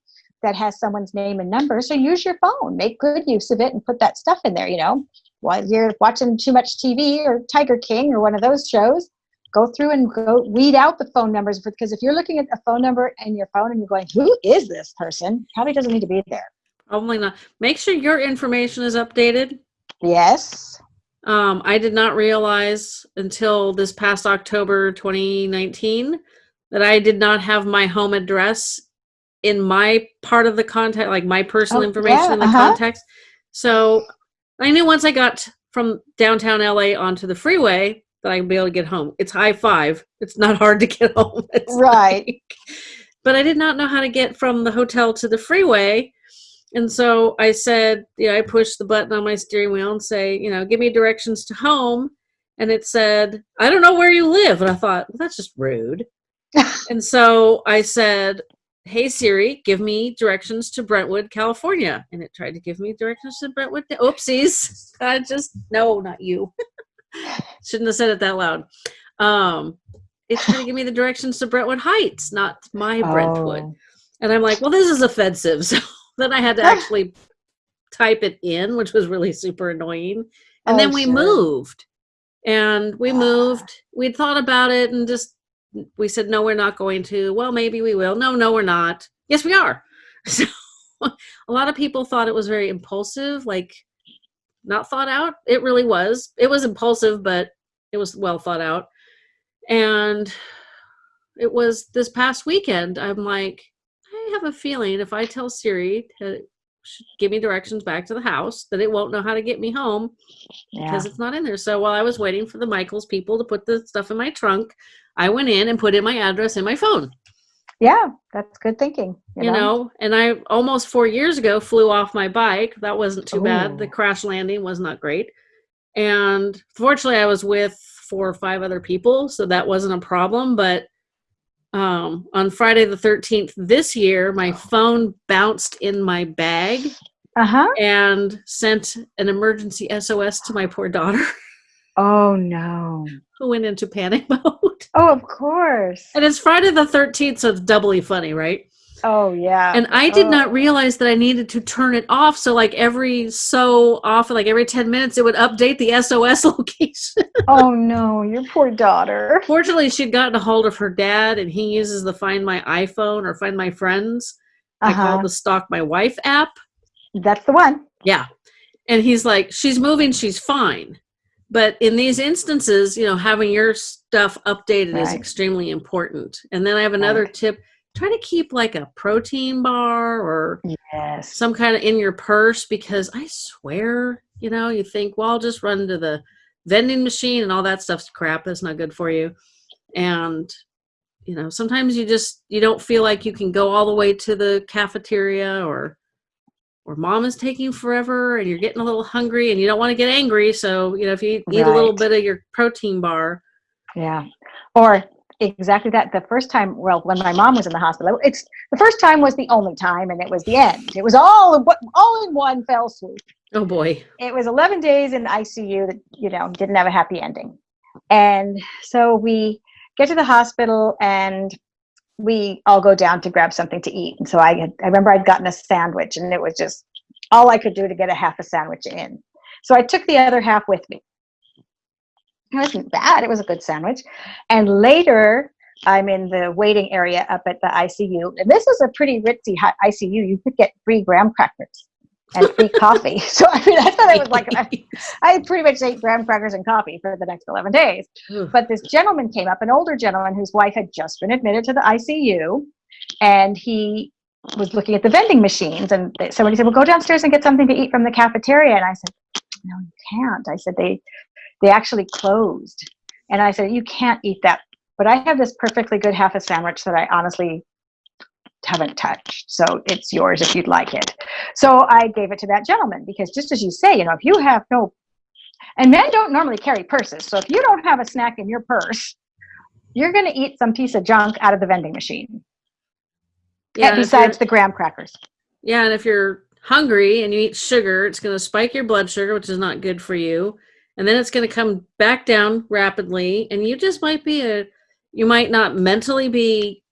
that has someone's name and number. So use your phone, make good use of it, and put that stuff in there. You know, while you're watching too much TV or Tiger King or one of those shows, go through and go weed out the phone numbers because if you're looking at a phone number in your phone and you're going, "Who is this person?" Probably doesn't need to be there. Probably not. Make sure your information is updated. Yes. Um, I did not realize until this past October 2019 that I did not have my home address in my part of the contact, like my personal Oh, information yeah, in the uh-huh. context. So I knew once I got from downtown LA onto the freeway that I'd be able to get home. It's high five. It's not hard to get home. It's Right. like- but I did not know how to get from the hotel to the freeway. And so I said, you know, I pushed the button on my steering wheel and say, you know, give me directions to home. And it said, I don't know where you live. And I thought, well, that's just rude. and so I said, hey, Siri, give me directions to Brentwood, California. And it tried to give me directions to Brentwood. Oopsies. I just, no, not you. Shouldn't have said it that loud. Um, it tried to give me the directions to Brentwood Heights, not my Brentwood. Oh. And I'm like, well, this is offensive. So then I had to actually type it in, which was really super annoying. And Oh, then we sure. moved. And we Ah. moved. We'd thought about it and just we said, no, we're not going to. Well, maybe we will. No, no, we're not. Yes, we are. So a lot of people thought it was very impulsive, like not thought out. It really was. It was impulsive, but it was well thought out. And it was this past weekend. I'm like, I have a feeling if I tell Siri to give me directions back to the house, that it won't know how to get me home Yeah. because it's not in there. So while I was waiting for the Michaels people to put the stuff in my trunk, I went in and put in my address in my phone. Yeah, that's good thinking. You know, and I almost four years ago flew off my bike. That wasn't too bad. The crash landing was not great. And fortunately, I was with four or five other people, so that wasn't a problem. But um, on Friday the 13th this year, my phone bounced in my bag Uh huh. and sent an emergency SOS to my poor daughter, Oh no. who went into panic mode. Oh, of course. And it's Friday the 13th, so it's doubly funny, right? Oh yeah. And I did Oh. not realize that I needed to turn it off. So like every so often, like every 10 minutes, it would update the SOS location. Oh no, your poor daughter. Fortunately, she'd gotten a hold of her dad and he uses the Find My iPhone or Find My Friends. I Uh-huh. call the Stalk My Wife app. That's the one. Yeah. And he's like, she's moving, she's fine. But in these instances, you know, having your stuff updated is extremely important. And then I have another Right. tip try to keep like a protein bar or Yes. some kind of in your purse because I swear, you know, you think, well, I'll just run to the vending machine and all that stuff's crap. That's not good for you. And you know, sometimes you just you don't feel like you can go all the way to the cafeteria or or mom is taking forever and you're getting a little hungry and you don't want to get angry. So, you know, if you eat a little bit of your protein bar, Yeah. Or exactly that. The first time, well, when my mom was in the hospital, it's the first time was the only time, and it was the end. It was all all in one fell swoop. oh boy. It was 11 days in ICU that you know didn't have a happy ending, and so we get to the hospital and we all go down to grab something to eat. And so I had, I remember I'd gotten a sandwich, and it was just all I could do to get a half a sandwich in. So I took the other half with me. It wasn't bad. It was a good sandwich. And later, I'm in the waiting area up at the ICU. And this is a pretty ritzy ICU. You could get free graham crackers and free coffee. So I mean, I thought it was like I, I pretty much ate graham crackers and coffee for the next 11 days. But this gentleman came up, an older gentleman whose wife had just been admitted to the ICU, and he was looking at the vending machines. And somebody said, "Well, go downstairs and get something to eat from the cafeteria." And I said, "No, you can't." I said, "They, they actually closed." And I said, "You can't eat that." But I have this perfectly good half a sandwich that I honestly haven't touched. So it's yours if you'd like it. So I gave it to that gentleman because just as you say, you know, if you have no and men don't normally carry purses. So if you don't have a snack in your purse, you're going to eat some piece of junk out of the vending machine. Yeah, besides the graham crackers. Yeah, and if you're hungry and you eat sugar, it's going to spike your blood sugar, which is not good for you. And then it's going to come back down rapidly. And you just might be a, you might not mentally be,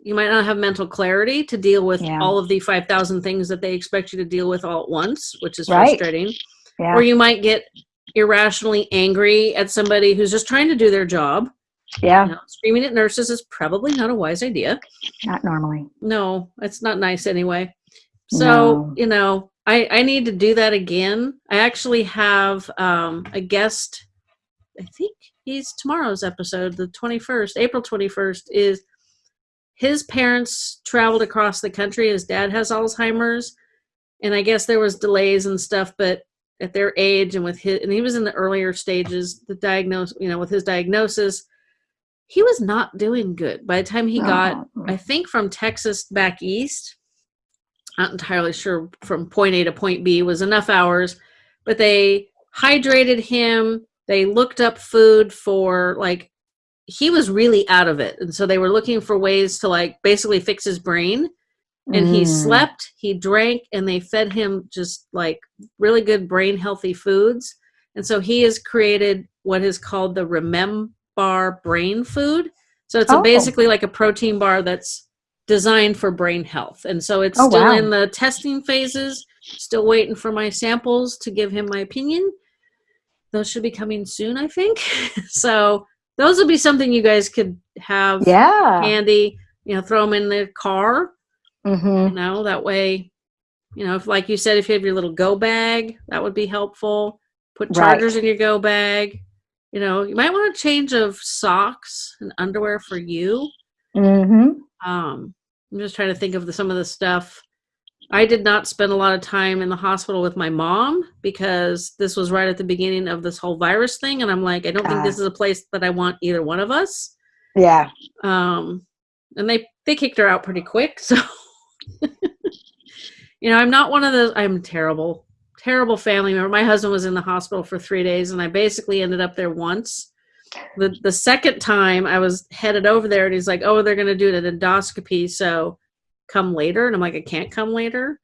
you might not have mental clarity to deal with Yeah. all of the 5,000 things that they expect you to deal with all at once, which is Right. frustrating. Yeah. Or you might get irrationally angry at somebody who's just trying to do their job. yeah. You know, screaming at nurses is probably not a wise idea. Not normally. No, it's not nice anyway. So, No. you know, I, I need to do that again. I actually have um, a guest, I think he's tomorrow's episode, the 21st, April 21st, is his parents traveled across the country. His dad has Alzheimer's. And I guess there was delays and stuff, but at their age and with his, and he was in the earlier stages, the diagnose, you know, with his diagnosis, he was not doing good. By the time he got. I think from Texas back east. Not entirely sure from point A to point B was enough hours, but they hydrated him. They looked up food for like he was really out of it, and so they were looking for ways to like basically fix his brain. And he Mm. slept, he drank, and they fed him just like really good brain healthy foods. And so he has created what is called the Remember Brain Food. So it's a, Oh. basically like a protein bar that's designed for brain health. And so it's Oh, still wow. in the testing phases, still waiting for my samples to give him my opinion. Those should be coming soon, I think. so those would be something you guys could have Yeah. handy, you know, throw them in the car, hmm you know, that way, you know, if like you said, if you have your little go bag, that would be helpful. Put Right. chargers in your go bag. You know, you might want a change of socks and underwear for you. hmm Um, I'm just trying to think of the, some of the stuff. I did not spend a lot of time in the hospital with my mom because this was right at the beginning of this whole virus thing, and I'm like, I don't think Ah. this is a place that I want either one of us. Yeah. Um, and they they kicked her out pretty quick, so you know, I'm not one of those. I'm terrible, terrible family member. My husband was in the hospital for three days, and I basically ended up there once. The the second time I was headed over there, and he's like, "Oh, they're going to do an endoscopy, so come later." And I'm like, "I can't come later."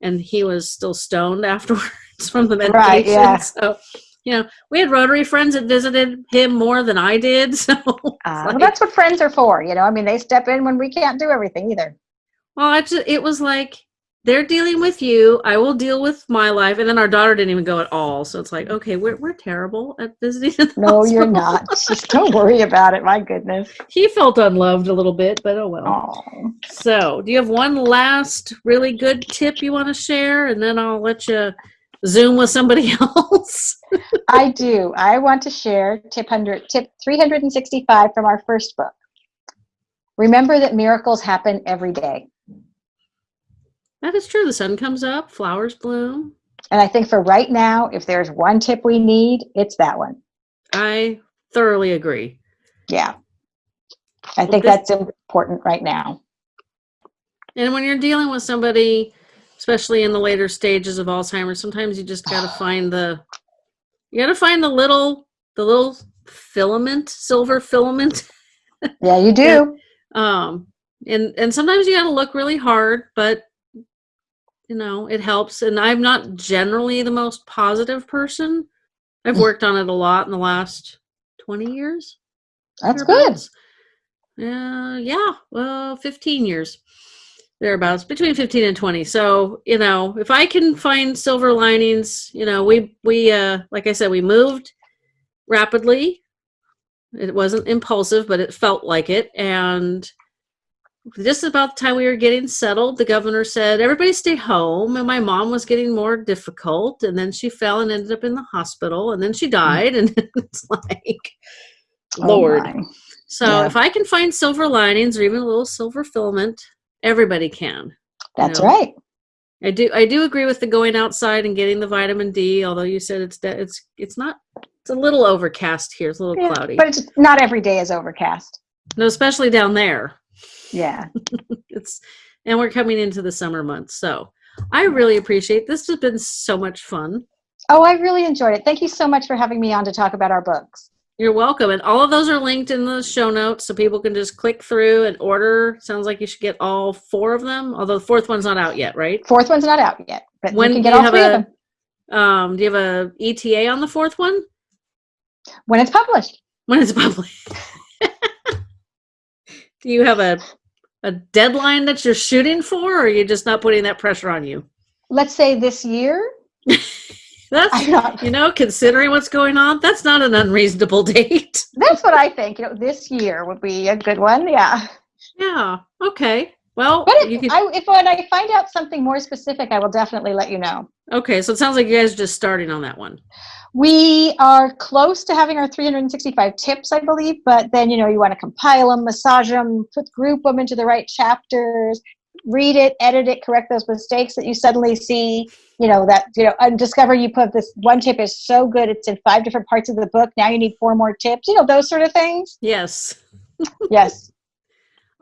And he was still stoned afterwards from the medication. Right, yeah. So, you know, we had Rotary friends that visited him more than I did. So, Uh, like- well, that's what friends are for. You know, I mean, they step in when we can't do everything either. Well, I just, it was like they're dealing with you. I will deal with my life. And then our daughter didn't even go at all. So it's like, okay, we're, we're terrible at visiting. no, hospital. you're not. Just don't worry about it. My goodness. He felt unloved a little bit, but oh well. Aww. So, do you have one last really good tip you want to share? And then I'll let you Zoom with somebody else. I do. I want to share tip 100, tip 365 from our first book. Remember that miracles happen every day. That is true. The sun comes up, flowers bloom. And I think for right now, if there's one tip we need, it's that one. I thoroughly agree. Yeah. I think this, that's important right now. And when you're dealing with somebody, especially in the later stages of Alzheimer's, sometimes you just got to find the you got to find the little the little filament, silver filament. Yeah, you do. um and and sometimes you got to look really hard, but you know, it helps. And I'm not generally the most positive person. I've mm. worked on it a lot in the last 20 years. That's good. Uh, yeah, well, 15 years thereabouts between 15 and 20 so you know if i can find silver linings you know we we uh like i said we moved rapidly it wasn't impulsive but it felt like it and just about the time we were getting settled, the governor said, everybody stay home. And my mom was getting more difficult. And then she fell and ended up in the hospital. And then she hmm. died. And it's like, oh Lord. So yeah. if I can find silver linings or even a little silver filament, everybody can. That's you know? right. I do. I do agree with the going outside and getting the vitamin D. Although you said it's it's it's not. It's a little overcast here. It's a little yeah, cloudy. But it's not every day is overcast. No, especially down there. Yeah. it's and we're coming into the summer months. So I really appreciate this has been so much fun. Oh, I really enjoyed it. Thank you so much for having me on to talk about our books. You're welcome. And all of those are linked in the show notes so people can just click through and order. Sounds like you should get all four of them, although the fourth one's not out yet, right? Fourth one's not out yet, but when you can get all three a, of them. Um, do you have a ETA on the fourth one? When it's published. When it's published. do you have a a deadline that you're shooting for, or are you just not putting that pressure on you? Let's say this year. that's you know, considering what's going on, that's not an unreasonable date. that's what I think. You know, this year would be a good one. Yeah. Yeah. Okay. Well, but if, I, if when I find out something more specific, I will definitely let you know. Okay, so it sounds like you guys are just starting on that one. We are close to having our 365 tips, I believe, but then, you know, you want to compile them, massage them, put group them into the right chapters, read it, edit it, correct those mistakes that you suddenly see, you know, that, you know, and discover you put this one tip is so good, it's in five different parts of the book. Now you need four more tips, you know, those sort of things. Yes. yes.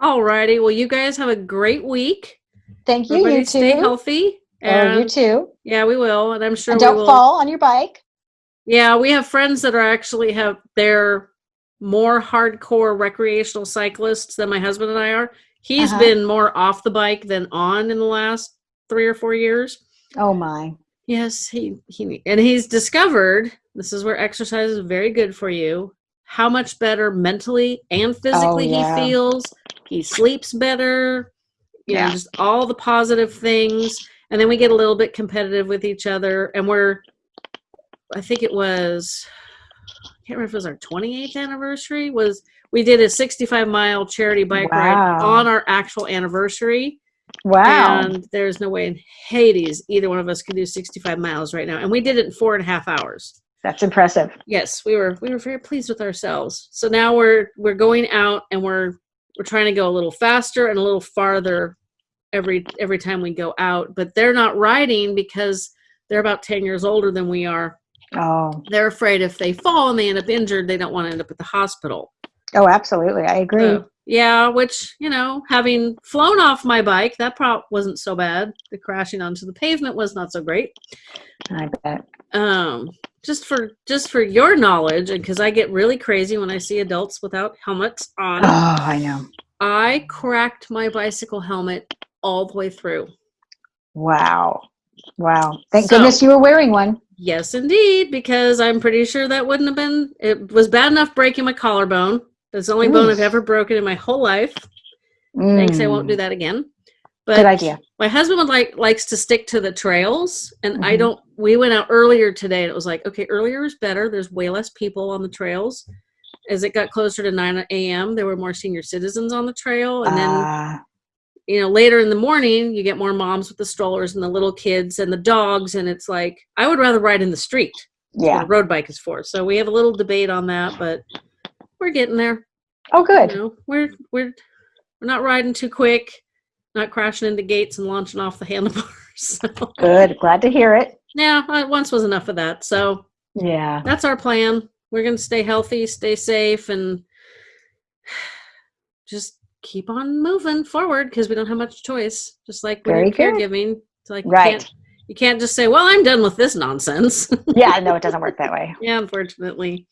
All righty. Well, you guys have a great week. Thank you. Everybody you too. Stay healthy. And, oh, you too. Yeah, we will. And I'm sure and don't fall on your bike. Yeah, we have friends that are actually have they're more hardcore recreational cyclists than my husband and I are. He's uh-huh. been more off the bike than on in the last three or four years. Oh my. Yes, he he and he's discovered this is where exercise is very good for you. How much better mentally and physically oh, yeah. he feels. He sleeps better. You yeah. know, just all the positive things. And then we get a little bit competitive with each other and we're I think it was I can't remember if it was our 28th anniversary was we did a 65 mile charity bike wow. ride on our actual anniversary. Wow. And there's no way in Hades either one of us can do 65 miles right now. And we did it in four and a half hours. That's impressive. Yes, we were we were very pleased with ourselves. So now we're we're going out and we're we're trying to go a little faster and a little farther every every time we go out. But they're not riding because they're about 10 years older than we are Oh. They're afraid if they fall and they end up injured, they don't want to end up at the hospital. Oh, absolutely. I agree. So, yeah, which, you know, having flown off my bike, that prop wasn't so bad. The crashing onto the pavement was not so great. I bet. Um, just for just for your knowledge, and because I get really crazy when I see adults without helmets on. Oh, I know. I cracked my bicycle helmet all the way through. Wow. Wow. Thank so, goodness you were wearing one. Yes, indeed, because I'm pretty sure that wouldn't have been, it was bad enough breaking my collarbone. That's the only Ooh. bone I've ever broken in my whole life. Mm. Thanks, I won't do mm. that again. But Good idea. my husband would like likes to stick to the trails and i Mhm. don't we went out earlier today and it was like okay earlier is better there's way less people on the trails as it got closer to 9 a.m there were more senior citizens on the trail and then Ah, you know later in the morning you get more moms with the strollers and the little kids and the dogs and it's like i would rather ride in the street yeah. the road bike is for so we have a little debate on that but we're getting there Oh, good. you know, we're we're we're not riding too quick not crashing into gates and launching off the handlebars so. Good. Glad to hear it. Yeah, once was enough of that. So Yeah. that's our plan. We're going to stay healthy, stay safe, and just keep on moving forward because we don't have much choice. Just like when Very you're good. caregiving, it's like you Right. can't, you can't just say, "Well, I'm done with this nonsense." Yeah. No, it doesn't work that way. yeah, unfortunately.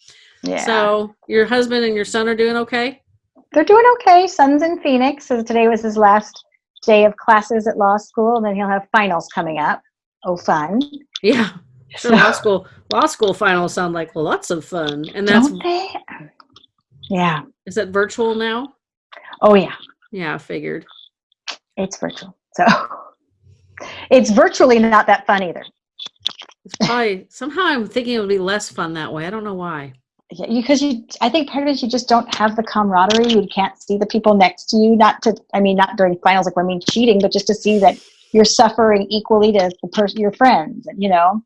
Yeah. So your husband and your son are doing okay. They're doing okay. Son's in Phoenix. So today was his last day of classes at law school, and then he'll have finals coming up. Oh, fun. Yeah, sure. So- law school, law school finals sound like lots of fun, and that's Don't they? Yeah. is that virtual now? Oh, yeah. Yeah, I figured. It's virtual. So it's virtually not that fun either. It's probably somehow I'm thinking it would be less fun that way. I don't know why. Yeah, because you, I think part of it is you just don't have the camaraderie. You can't see the people next to you. Not to, I mean, not during finals, like when I mean cheating, but just to see that you're suffering equally to the person, your friends, you know.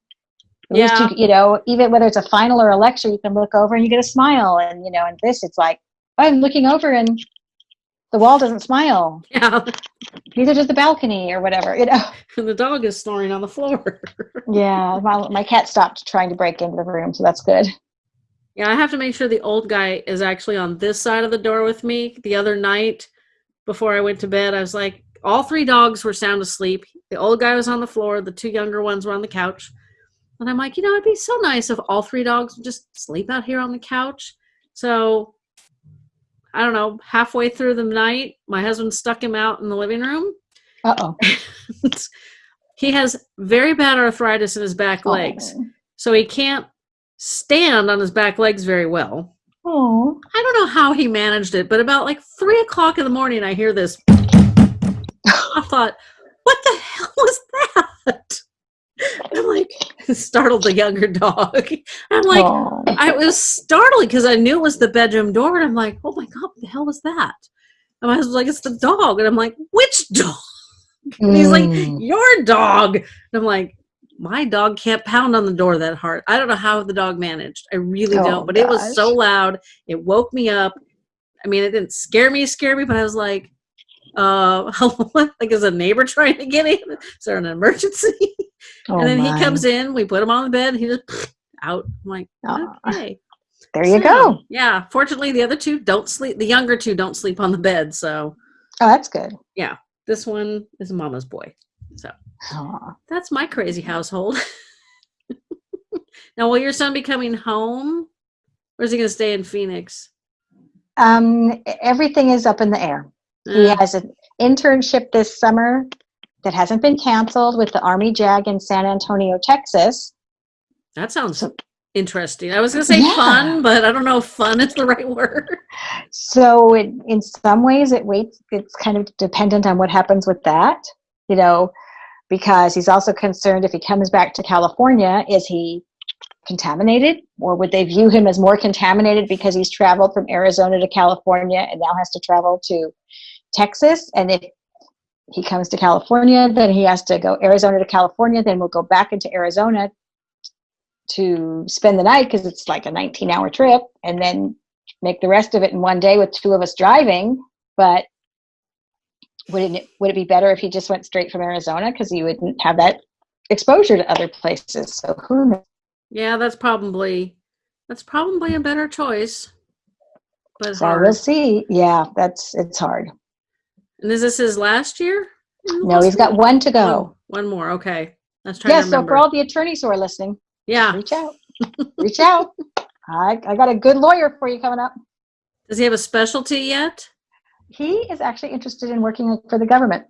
At least Yeah. you, you know, even whether it's a final or a lecture, you can look over and you get a smile. And you know, and this, it's like oh, I'm looking over and the wall doesn't smile. Yeah, Neither does the balcony or whatever. You know. and the dog is snoring on the floor. Yeah, my my cat stopped trying to break into the room, so that's good. yeah, I have to make sure the old guy is actually on this side of the door with me. The other night, before I went to bed, I was like, all three dogs were sound asleep. The old guy was on the floor. The two younger ones were on the couch. And I'm like, you know, it'd be so nice if all three dogs would just sleep out here on the couch. So I don't know, halfway through the night, my husband stuck him out in the living room. Uh oh. he has very bad arthritis in his back legs, so he can't stand on his back legs very well. Oh. I don't know how he managed it, but about like three o'clock in the morning, I hear this. I thought, what the hell was that? I'm like, startled the younger dog. I'm like, Oh. I was startled because I knew it was the bedroom door, and I'm like, oh my god, what the hell was that? And my husband's like, it's the dog, and I'm like, which dog? And he's like, Mm. your dog. And I'm like, my dog can't pound on the door that hard. I don't know how the dog managed. I really Oh, don't. But it was so loud. It woke me up. I mean, it didn't scare me, scare me, but I was like, uh, like is a neighbor trying to get in? Is there an emergency? Oh, and then my. he comes in, we put him on the bed, he just out. I'm like, okay. There you So, go. Yeah. Fortunately, the other two don't sleep. The younger two don't sleep on the bed. So Oh, that's good. Yeah. This one is mama's boy. So Aw. that's my crazy household. now, will your son be coming home, or is he going to stay in Phoenix? Um, everything is up in the air. He Uh, has an internship this summer that hasn't been canceled with the Army JAG in San Antonio, Texas. that sounds interesting. I was going to say Yeah. fun, but I don't know if fun is the right word. So it, in some ways, it waits. It's kind of dependent on what happens with that, you know, because he's also concerned if he comes back to California, is he contaminated, or would they view him as more contaminated because he's traveled from Arizona to California and now has to travel to Texas? And if he comes to California, then he has to go Arizona to California, then we'll go back into Arizona to spend the night because it's like a 19 hour trip, and then make the rest of it in one day with two of us driving. But would it would it be better if he just went straight from Arizona because he wouldn't have that exposure to other places? So who knows? Yeah, that's probably that's probably a better choice. But So hard. we'll see. Yeah, that's it's hard. And is this his last year? No, he's got one to go. one more. Okay. Let's try Yeah, to so for all the attorneys who are listening, yeah. reach out. reach out. I, I got a good lawyer for you coming up. Does he have a specialty yet? He is actually interested in working for the government.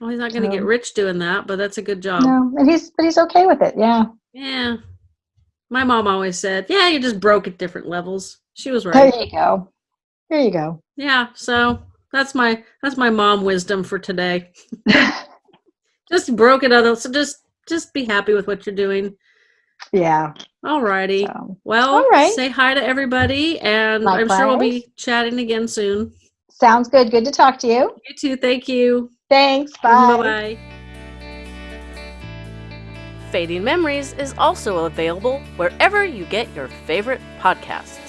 Well, he's not going to get rich doing that, but that's a good job. No, and he's but he's okay with it. Yeah. Yeah. My mom always said, "Yeah, you're just broke at different levels." She was right. There you go. There you go. Yeah. So that's my that's my mom wisdom for today. just broke it out. So just just be happy with what you're doing. Yeah. Alrighty. So, Well, All right. say hi to everybody, and I'm sure we'll be chatting again soon. sounds good. Good to talk to you. You too. Thank you. Thanks. Bye. Bye. Fading Memories is also available wherever you get your favorite podcasts.